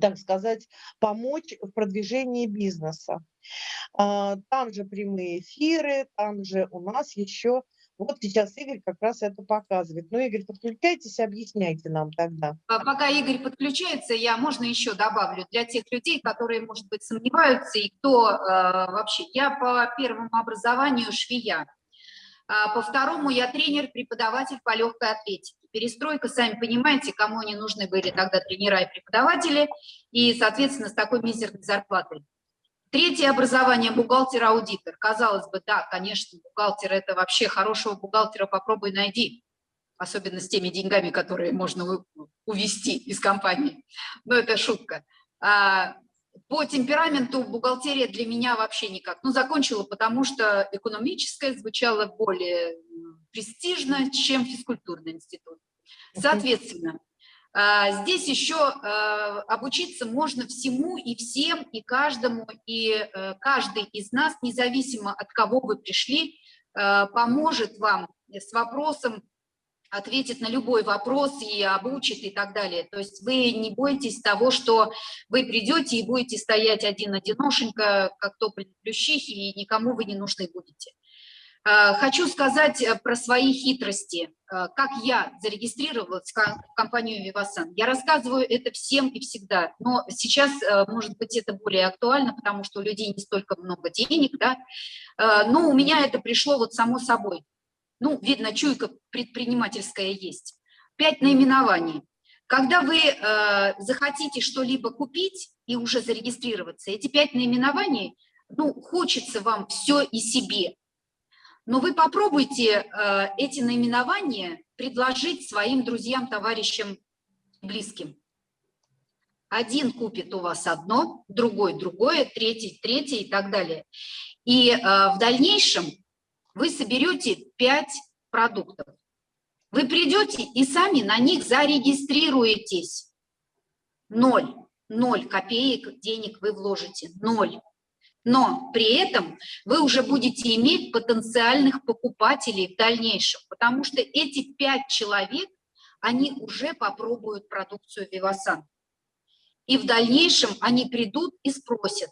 так сказать, помочь в продвижении бизнеса. А, там же прямые эфиры, там же у нас еще вот сейчас Игорь как раз это показывает. Ну, Игорь, подключайтесь, объясняйте нам тогда. А пока Игорь подключается, я, можно еще добавлю, для тех людей, которые, может быть, сомневаются, и кто э, вообще... Я по первому образованию швея, а по второму я тренер, преподаватель по легкой атлетике. Перестройка, сами понимаете, кому они нужны были тогда тренера и преподаватели, и, соответственно, с такой мизерной зарплатой. Третье образование – бухгалтер-аудитор. Казалось бы, да, конечно, бухгалтер – это вообще хорошего бухгалтера попробуй найди, особенно с теми деньгами, которые можно увести из компании. Но это шутка. А, по темпераменту бухгалтерия для меня вообще никак. Ну, закончила, потому что экономическая звучала более престижно, чем физкультурный институт. Соответственно, здесь еще а, обучиться можно всему и всем, и каждому, и э, каждый из нас, независимо от кого вы пришли, а, поможет вам с вопросом, ответит на любой вопрос и обучит и так далее. То есть вы не бойтесь того, что вы придете и будете стоять один-одиношенько, как то плющихи, и никому вы не нужны будете. Э, хочу сказать э, про свои хитрости, э, как я зарегистрировалась в компанию Vivasan. Я рассказываю это всем и всегда, но сейчас, может быть, это более актуально, потому что у людей не столько много денег, да, но у меня это пришло вот само собой. Ну, видно, чуйка предпринимательская есть. Пять наименований. Когда вы захотите что-либо купить и уже зарегистрироваться, эти пять наименований, ну, хочется вам все и себе, но вы попробуйте э, эти наименования предложить своим друзьям, товарищам, близким. Один купит у вас одно, другой другое, третий третье и так далее. И э, в дальнейшем вы соберете пять продуктов. Вы придете и сами на них зарегистрируетесь. Ноль. Ноль копеек денег вы вложите. Ноль но при этом вы уже будете иметь потенциальных покупателей в дальнейшем, потому что эти пять человек, они уже попробуют продукцию Vivasan. И в дальнейшем они придут и спросят,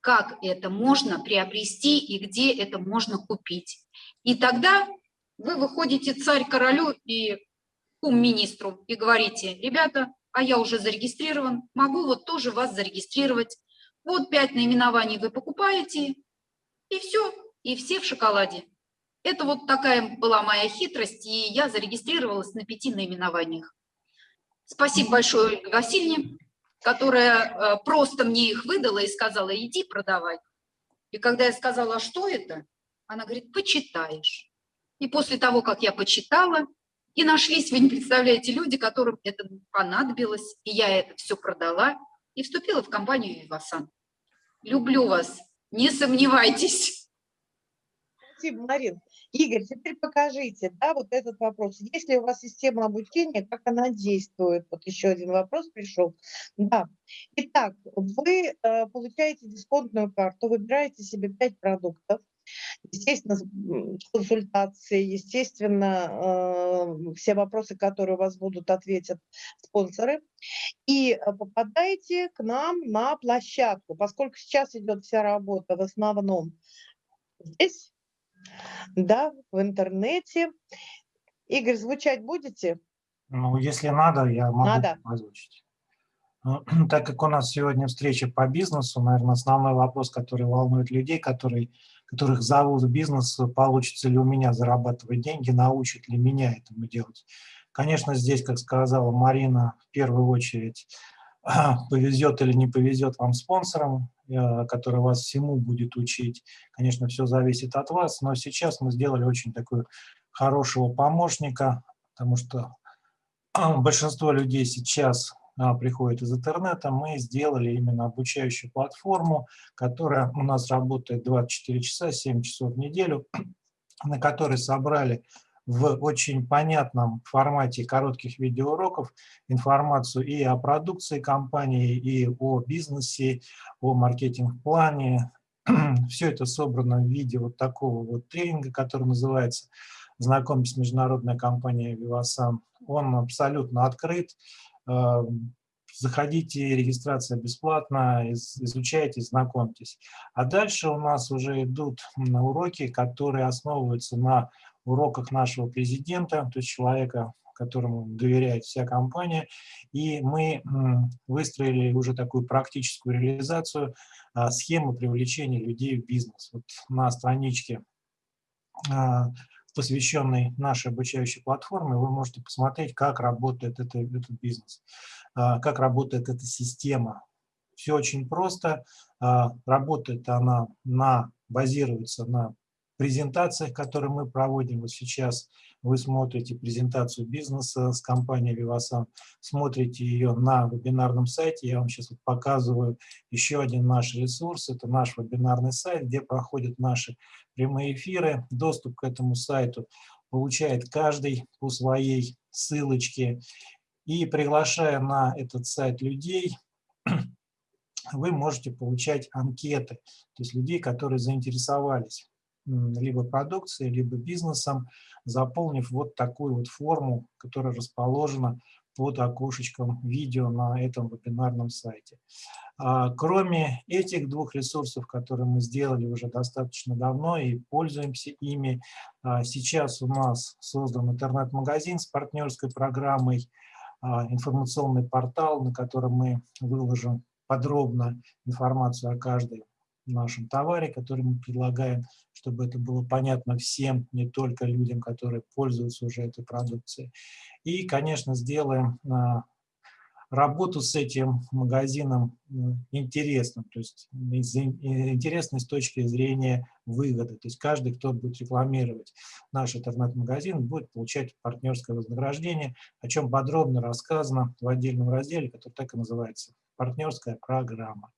как это можно приобрести и где это можно купить. И тогда вы выходите царь королю и кум министру и говорите, ребята, а я уже зарегистрирован, могу вот тоже вас зарегистрировать вот пять наименований вы покупаете, и все, и все в шоколаде. Это вот такая была моя хитрость, и я зарегистрировалась на пяти наименованиях. Спасибо большое Ольге Васильевне, которая э, просто мне их выдала и сказала, иди продавай. И когда я сказала, а что это, она говорит, почитаешь. И после того, как я почитала, и нашлись, вы не представляете, люди, которым это понадобилось, и я это все продала, и вступила в компанию «Вивасан». Люблю вас, не сомневайтесь. Спасибо, Марин. Игорь, теперь покажите, да, вот этот вопрос. Есть ли у вас система обучения, как она действует? Вот еще один вопрос пришел. Да. Итак, вы э, получаете дисконтную карту, выбираете себе 5 продуктов, естественно, консультации, естественно, э, все вопросы, которые у вас будут, ответят спонсоры. И э, попадаете к нам на площадку, поскольку сейчас идет вся работа в основном здесь, да, в интернете. Игорь, звучать будете? Ну, если надо, я могу надо. озвучить. Ну, так как у нас сегодня встреча по бизнесу, наверное, основной вопрос, который волнует людей, которые которых зовут в бизнес, получится ли у меня зарабатывать деньги, научат ли меня этому делать. Конечно, здесь, как сказала Марина, в первую очередь повезет или не повезет вам спонсорам, э, который вас всему будет учить. Конечно, все зависит от вас, но сейчас мы сделали очень такую хорошего помощника, потому что большинство людей сейчас приходит из интернета, мы сделали именно обучающую платформу, которая у нас работает 24 часа, 7 часов в неделю, на которой собрали в очень понятном формате коротких видеоуроков информацию и о продукции компании, и о бизнесе, о маркетинг-плане. Все это собрано в виде вот такого вот тренинга, который называется «Знакомьтесь с международной компанией Vivasan». Он абсолютно открыт, заходите, регистрация бесплатна, изучайте, знакомьтесь. А дальше у нас уже идут уроки, которые основываются на уроках нашего президента, то есть человека, которому доверяет вся компания, и мы выстроили уже такую практическую реализацию а, схемы привлечения людей в бизнес. Вот на страничке посвященной нашей обучающей платформе, вы можете посмотреть, как работает это, этот бизнес, а, как работает эта система. Все очень просто. А, работает она на, базируется на презентациях, которые мы проводим. Вот сейчас вы смотрите презентацию бизнеса с компанией Vivasan, смотрите ее на вебинарном сайте. Я вам сейчас вот показываю еще один наш ресурс. Это наш вебинарный сайт, где проходят наши прямые эфиры. Доступ к этому сайту получает каждый по своей ссылочке. И приглашая на этот сайт людей, вы можете получать анкеты, то есть людей, которые заинтересовались либо продукцией, либо бизнесом, заполнив вот такую вот форму, которая расположена под окошечком видео на этом вебинарном сайте. А, кроме этих двух ресурсов, которые мы сделали уже достаточно давно и пользуемся ими, а, сейчас у нас создан интернет-магазин с партнерской программой, а, информационный портал, на котором мы выложим подробно информацию о каждой нашем товаре, который мы предлагаем, чтобы это было понятно всем, не только людям, которые пользуются уже этой продукцией. И, конечно, сделаем а, работу с этим магазином интересным, то есть интересной с точки зрения выгоды. То есть каждый, кто будет рекламировать наш интернет-магазин, будет получать партнерское вознаграждение, о чем подробно рассказано в отдельном разделе, который так и называется «Партнерская программа».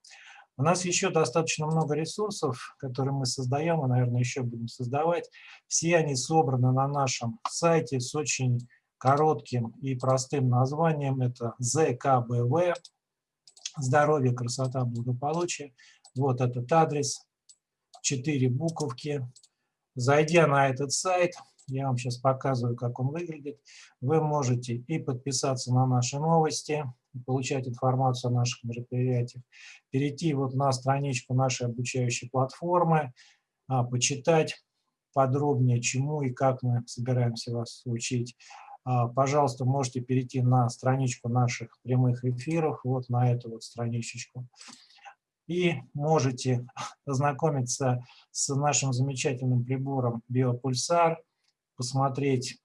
У нас еще достаточно много ресурсов, которые мы создаем, и, наверное, еще будем создавать. Все они собраны на нашем сайте с очень коротким и простым названием. Это ЗКБВ, здоровье, красота, благополучие. Вот этот адрес, четыре буковки. Зайдя на этот сайт, я вам сейчас показываю, как он выглядит, вы можете и подписаться на наши новости, получать информацию о наших мероприятиях, перейти вот на страничку нашей обучающей платформы, а, почитать подробнее, чему и как мы собираемся вас учить. А, пожалуйста, можете перейти на страничку наших прямых эфиров, вот на эту вот страничечку. И можете ознакомиться с нашим замечательным прибором Биопульсар, посмотреть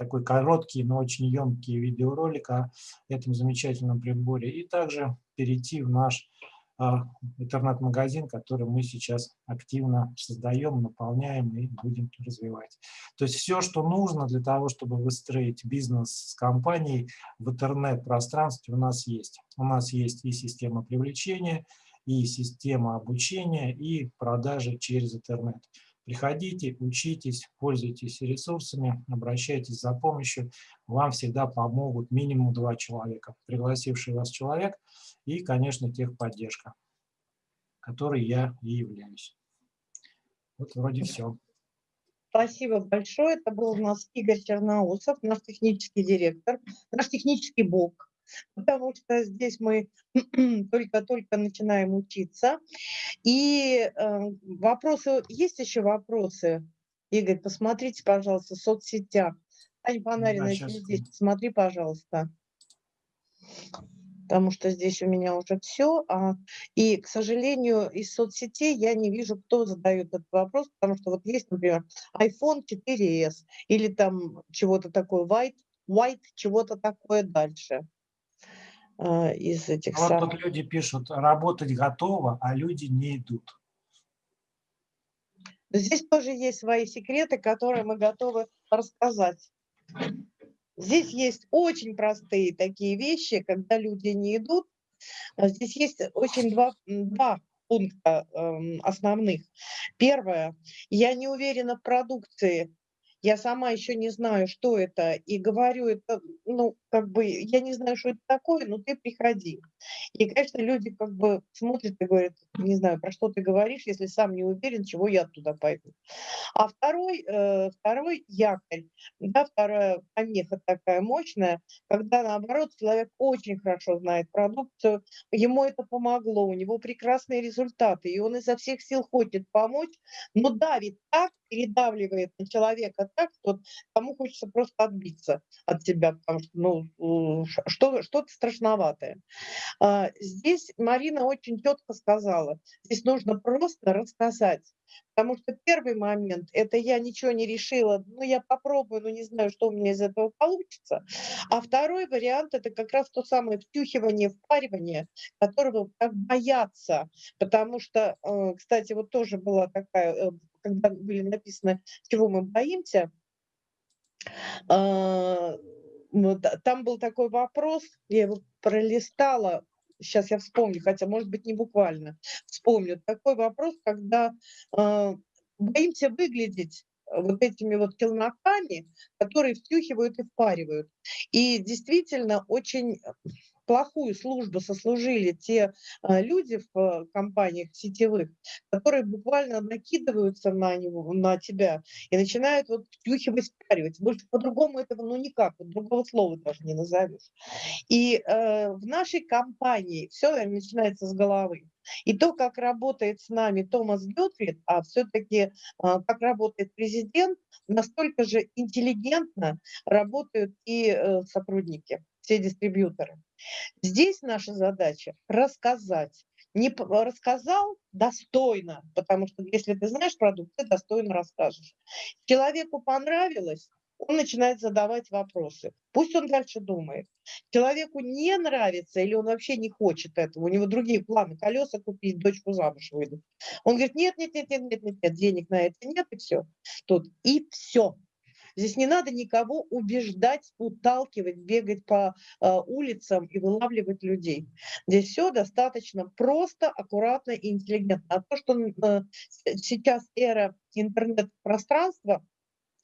такой короткий, но очень емкий видеоролик о этом замечательном приборе. И также перейти в наш а, интернет-магазин, который мы сейчас активно создаем, наполняем и будем развивать. То есть все, что нужно для того, чтобы выстроить бизнес с компанией в интернет-пространстве у нас есть. У нас есть и система привлечения, и система обучения, и продажи через интернет. Приходите, учитесь, пользуйтесь ресурсами, обращайтесь за помощью. Вам всегда помогут минимум два человека. Пригласивший вас человек и, конечно, техподдержка, которой я и являюсь. Вот вроде все. Спасибо большое. Это был у нас Игорь Черноусов, наш технический директор, наш технический бог потому что здесь мы только-только начинаем учиться. И э, вопросы, есть еще вопросы? Игорь, посмотрите, пожалуйста, в соцсетях. Таня Панарина, да, сейчас... здесь, смотри, пожалуйста. Потому что здесь у меня уже все. А, и, к сожалению, из соцсетей я не вижу, кто задает этот вопрос, потому что вот есть, например, iPhone 4s или там чего-то такое, white, white чего-то такое дальше. А, из этих вот самых... тут люди пишут, работать готово, а люди не идут. Здесь тоже есть свои секреты, которые мы готовы рассказать. Здесь есть очень простые такие вещи, когда люди не идут. А здесь есть очень два, два пункта э, основных. Первое, я не уверена в продукции я сама еще не знаю, что это, и говорю это, ну, как бы, я не знаю, что это такое, но ты приходи. И, конечно, люди как бы смотрят и говорят, не знаю, про что ты говоришь, если сам не уверен, чего я туда пойду. А второй, э, второй якорь, да, вторая помеха такая мощная, когда, наоборот, человек очень хорошо знает продукцию, ему это помогло, у него прекрасные результаты, и он изо всех сил хочет помочь, но давит так, передавливает на человека так, что тому хочется просто отбиться от себя, потому что ну, что, что-то страшноватое. А, здесь Марина очень четко сказала, здесь нужно просто рассказать. Потому что первый момент – это я ничего не решила, ну я попробую, но не знаю, что у меня из этого получится. А второй вариант – это как раз то самое втюхивание, впаривание, которого так боятся. Потому что, э, кстати, вот тоже была такая э, когда были написаны, чего мы боимся, а, там был такой вопрос, я его пролистала, сейчас я вспомню, хотя, может быть, не буквально вспомню. Такой вопрос, когда э, боимся выглядеть вот этими вот челноками, которые втюхивают и впаривают. И действительно очень плохую службу сослужили те а, люди в э, компаниях сетевых, которые буквально накидываются на него, на тебя и начинают вот втюхивать, спаривать. Больше по-другому этого ну никак, вот другого слова даже не назовешь. И э, в нашей компании все начинается с головы. И то, как работает с нами Томас Гютфрид, а все-таки а, как работает президент, настолько же интеллигентно работают и э, сотрудники, все дистрибьюторы. Здесь наша задача рассказать. Не рассказал достойно, потому что если ты знаешь продукт, ты достойно расскажешь. Человеку понравилось, он начинает задавать вопросы. Пусть он дальше думает. Человеку не нравится или он вообще не хочет этого, у него другие планы, колеса купить, дочку замуж выдать. Он говорит, нет, нет, нет, нет, нет, нет, нет денег на это нет, и все. Тут и все. Здесь не надо никого убеждать, уталкивать, бегать по э, улицам и вылавливать людей. Здесь все достаточно просто, аккуратно и интеллигентно. А то, что э, сейчас эра интернет-пространства,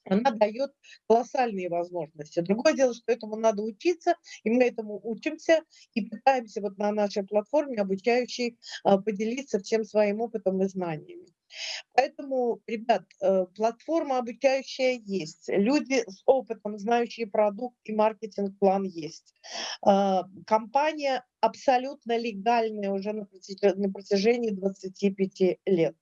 она дает колоссальные возможности. Другое дело, что этому надо учиться, и мы этому учимся, и пытаемся вот на нашей платформе обучающей а, поделиться всем своим опытом и знаниями. Поэтому, ребят, э, платформа обучающая есть, люди с опытом, знающие продукт и маркетинг-план есть. А, компания абсолютно легальная уже на протяжении 25 лет.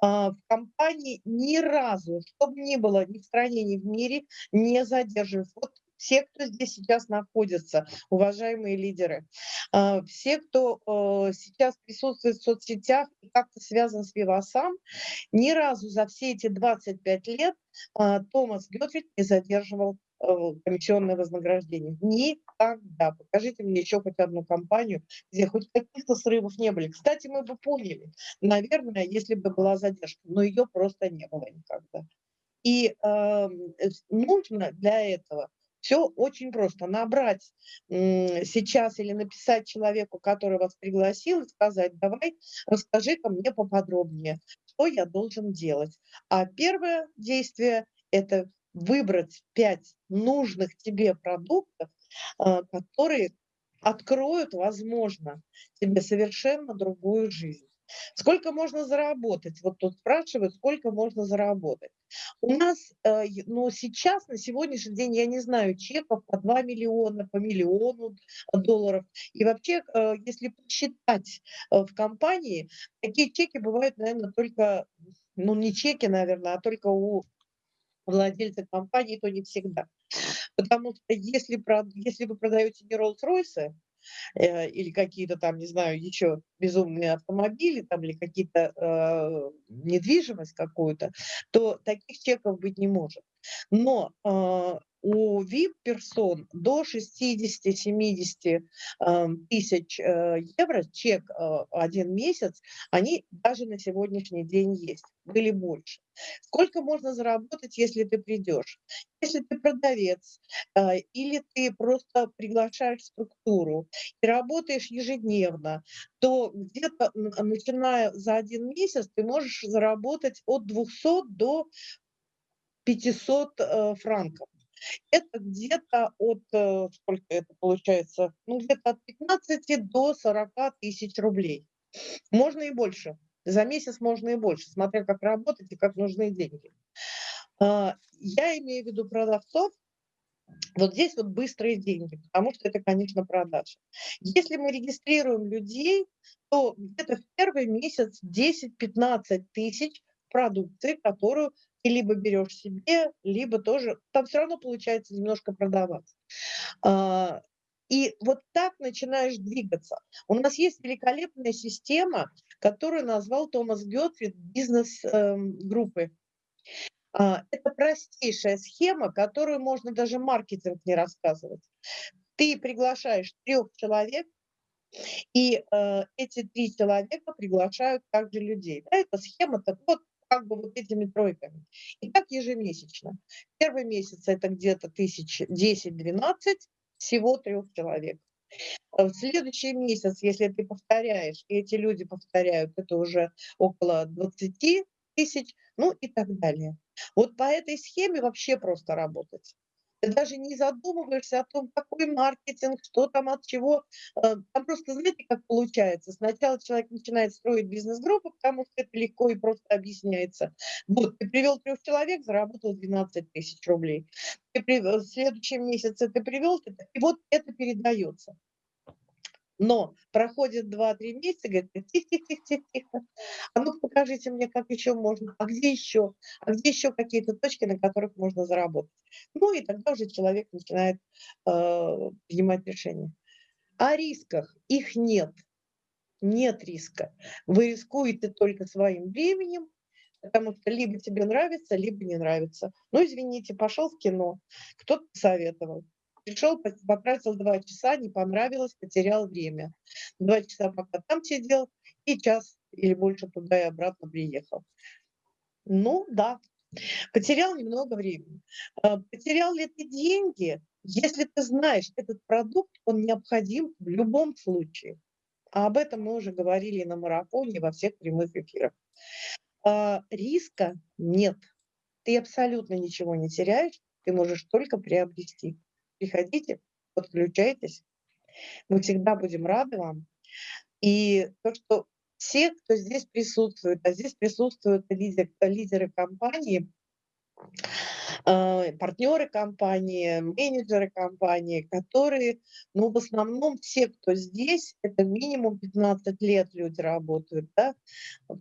А, в компании ни разу, чтобы ни было ни в стране, ни в мире, не задерживают. Вот все, кто здесь сейчас находится, уважаемые лидеры, а, все, кто э, сейчас присутствует в соцсетях и как-то связан с Вивасам, ни разу за все эти 25 лет а, Томас Гетвик не задерживал э, комиссионное вознаграждение. Никогда. Покажите мне еще хоть одну компанию, где хоть каких-то срывов не были. Кстати, мы бы поняли, наверное, если бы была задержка, но ее просто не было никогда. И э, нужно для этого все очень просто. Набрать сейчас или написать человеку, который вас пригласил, сказать, давай, расскажи-ка мне поподробнее, что я должен делать. А первое действие – это выбрать пять нужных тебе продуктов, а, которые откроют, возможно, тебе совершенно другую жизнь. Сколько можно заработать? Вот тут спрашивают, сколько можно заработать. У нас, э, ну, сейчас, на сегодняшний день, я не знаю, чеков по 2 миллиона, по миллиону долларов. И вообще, э, если посчитать э, в компании, такие чеки бывают, наверное, только, ну, не чеки, наверное, а только у владельца компании, то не всегда. Потому что если, если вы продаете не Rolls-Royce, э, или какие-то там, не знаю, еще безумные автомобили там, или какие-то э, недвижимость какую-то, то таких чеков быть не может. Но э, у VIP-персон до 60-70 э, тысяч э, евро чек один месяц, они даже на сегодняшний день есть, были больше. Сколько можно заработать, если ты придешь? Если ты продавец или ты просто приглашаешь структуру и работаешь ежедневно, то где-то начиная за один месяц ты можешь заработать от 200 до 500 э, франков. Это где-то от, э, сколько это получается, ну где-то от 15 до 40 тысяч рублей. Можно и больше. За месяц можно и больше, смотря как работать и как нужны деньги. А, я имею в виду продавцов, вот здесь вот быстрые деньги, потому что это, конечно, продажа. Если мы регистрируем людей, то где-то в первый месяц 10-15 тысяч продукции, которую ты либо берешь себе, либо тоже, там все равно получается немножко продавать. А, и вот так начинаешь двигаться. У нас есть великолепная система, которую назвал Томас Гетфрид бизнес-группы. А, это простейшая схема, которую можно даже маркетинг не рассказывать. Ты приглашаешь трех человек, и э, эти три человека приглашают также людей. Да, эта схема так вот как бы вот этими тройками. И так ежемесячно. Первый месяц это где-то тысяч 10-12, всего трех человек. В следующий месяц, если ты повторяешь, и эти люди повторяют, это уже около 20 тысяч, ну и так далее. Вот по этой схеме вообще просто работать. Ты даже не задумываешься о том, какой маркетинг, что там от чего. Э, там просто, знаете, как получается. Сначала человек начинает строить бизнес-группу, потому что это легко и просто объясняется. Вот, ты привел трех человек, заработал 12 тысяч рублей. Ты при... В следующем месяце ты привел, и вот это передается. Но проходит 2-3 месяца, говорит, тихо-тихо-тихо-тихо. А ну покажите мне, как еще можно, а где еще, а где еще какие-то точки, на которых можно заработать. Ну и тогда уже человек начинает э, принимать решения. О рисках их нет. Нет риска. Вы рискуете только своим временем, потому что либо тебе нравится, либо не нравится. Ну, извините, пошел в кино, кто-то посоветовал пришел, потратил два часа, не понравилось, потерял время. Два часа пока там сидел, и час или больше туда и обратно приехал. Ну, да, потерял немного времени. А, потерял ли ты деньги? Если ты знаешь, этот продукт, он необходим в любом случае. А об этом мы уже говорили на марафоне, во всех прямых эфирах. А, риска нет. Ты абсолютно ничего не теряешь, ты можешь только приобрести приходите, подключайтесь. Мы всегда будем рады вам. И то, что все, кто здесь присутствует, а здесь присутствуют лидеры, лидеры компании, партнеры компании, менеджеры компании, которые, ну, в основном все, кто здесь, это минимум 15 лет люди работают, да,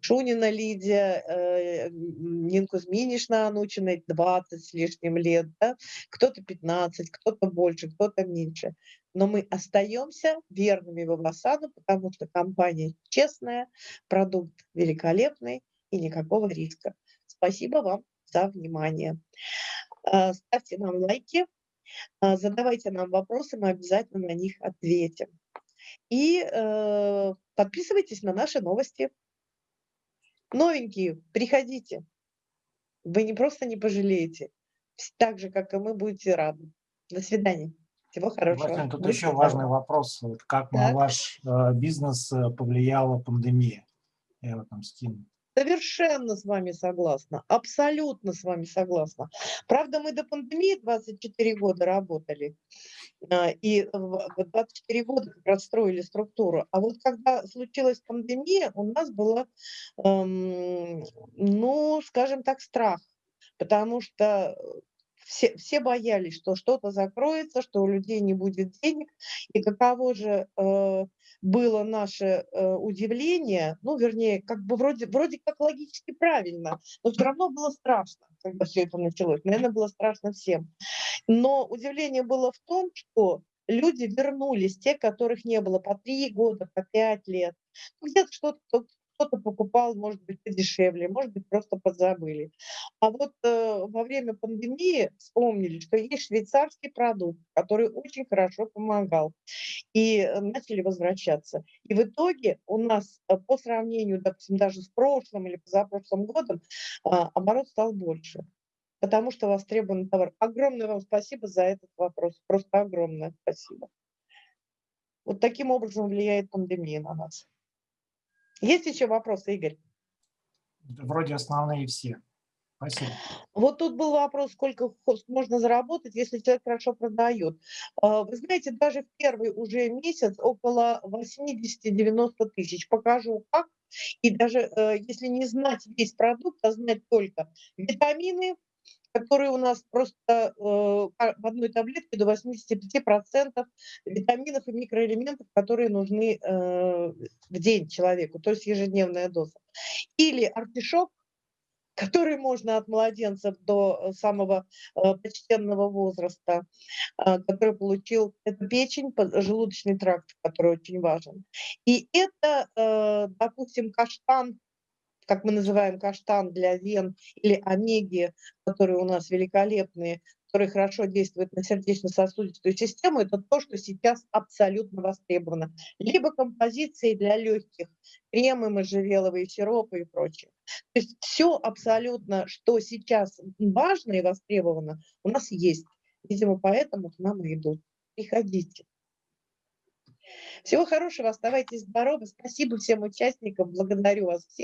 Шунина Лидия, э, Нинку Зминишна Анучина 20 с лишним лет, да, кто-то 15, кто-то больше, кто-то меньше. Но мы остаемся верными Вавасану, потому что компания честная, продукт великолепный и никакого риска. Спасибо вам за внимание. А, ставьте нам лайки, а, задавайте нам вопросы, мы обязательно на них ответим. И э, подписывайтесь на наши новости. Новенькие, приходите. Вы не просто не пожалеете, так же, как и мы, будете рады. До свидания. Всего хорошего. Владимир, тут еще важный вопрос. Вот как так. на ваш э, бизнес э, повлияла пандемия? Я его там скину. Совершенно с вами согласна, абсолютно с вами согласна. Правда, мы до пандемии 24 года работали, а, и 24 года расстроили структуру. А вот когда случилась пандемия, у нас было, эм, ну, скажем так, страх, потому что все, все боялись, что что-то закроется, что у людей не будет денег. И каково же э, было наше э, удивление, ну, вернее, как бы вроде, вроде как логически правильно, но все равно было страшно, когда все это началось. Наверное, было страшно всем. Но удивление было в том, что люди вернулись, те, которых не было по три года, по пять лет. Где-то что-то кто-то покупал, может быть, подешевле, может быть, просто подзабыли. А вот э, во время пандемии вспомнили, что есть швейцарский продукт, который очень хорошо помогал, и э, начали возвращаться. И в итоге у нас э, по сравнению, допустим, даже с прошлым или позапрошлым годом э, оборот стал больше потому что востребован товар. Огромное вам спасибо за этот вопрос. Просто огромное спасибо. Вот таким образом влияет пандемия на нас. Есть еще вопросы, Игорь? Вроде основные все. Спасибо. Вот тут был вопрос, сколько можно заработать, если человек хорошо продает. А, вы знаете, даже в первый уже месяц около 80-90 тысяч. Покажу как. И даже э, если не знать весь продукт, а знать только витамины, которые у нас просто э, в одной таблетке до 85% витаминов и микроэлементов, которые нужны э, в день человеку, то есть ежедневная доза. Или артишок, который можно от младенца до самого э, почтенного возраста, который получил это печень, желудочный тракт, который очень важен. И это, допустим, каштан как мы называем каштан для вен или омеги, которые у нас великолепные, которые хорошо действуют на сердечно-сосудистую систему, это то, что сейчас абсолютно востребовано. Либо композиции для легких, кремы, можжевеловые сиропы и прочее. То есть все абсолютно, что сейчас важно и востребовано, у нас есть. Видимо, поэтому к нам и идут. Приходите. Всего хорошего, оставайтесь здоровы. Спасибо всем участникам, благодарю вас всех.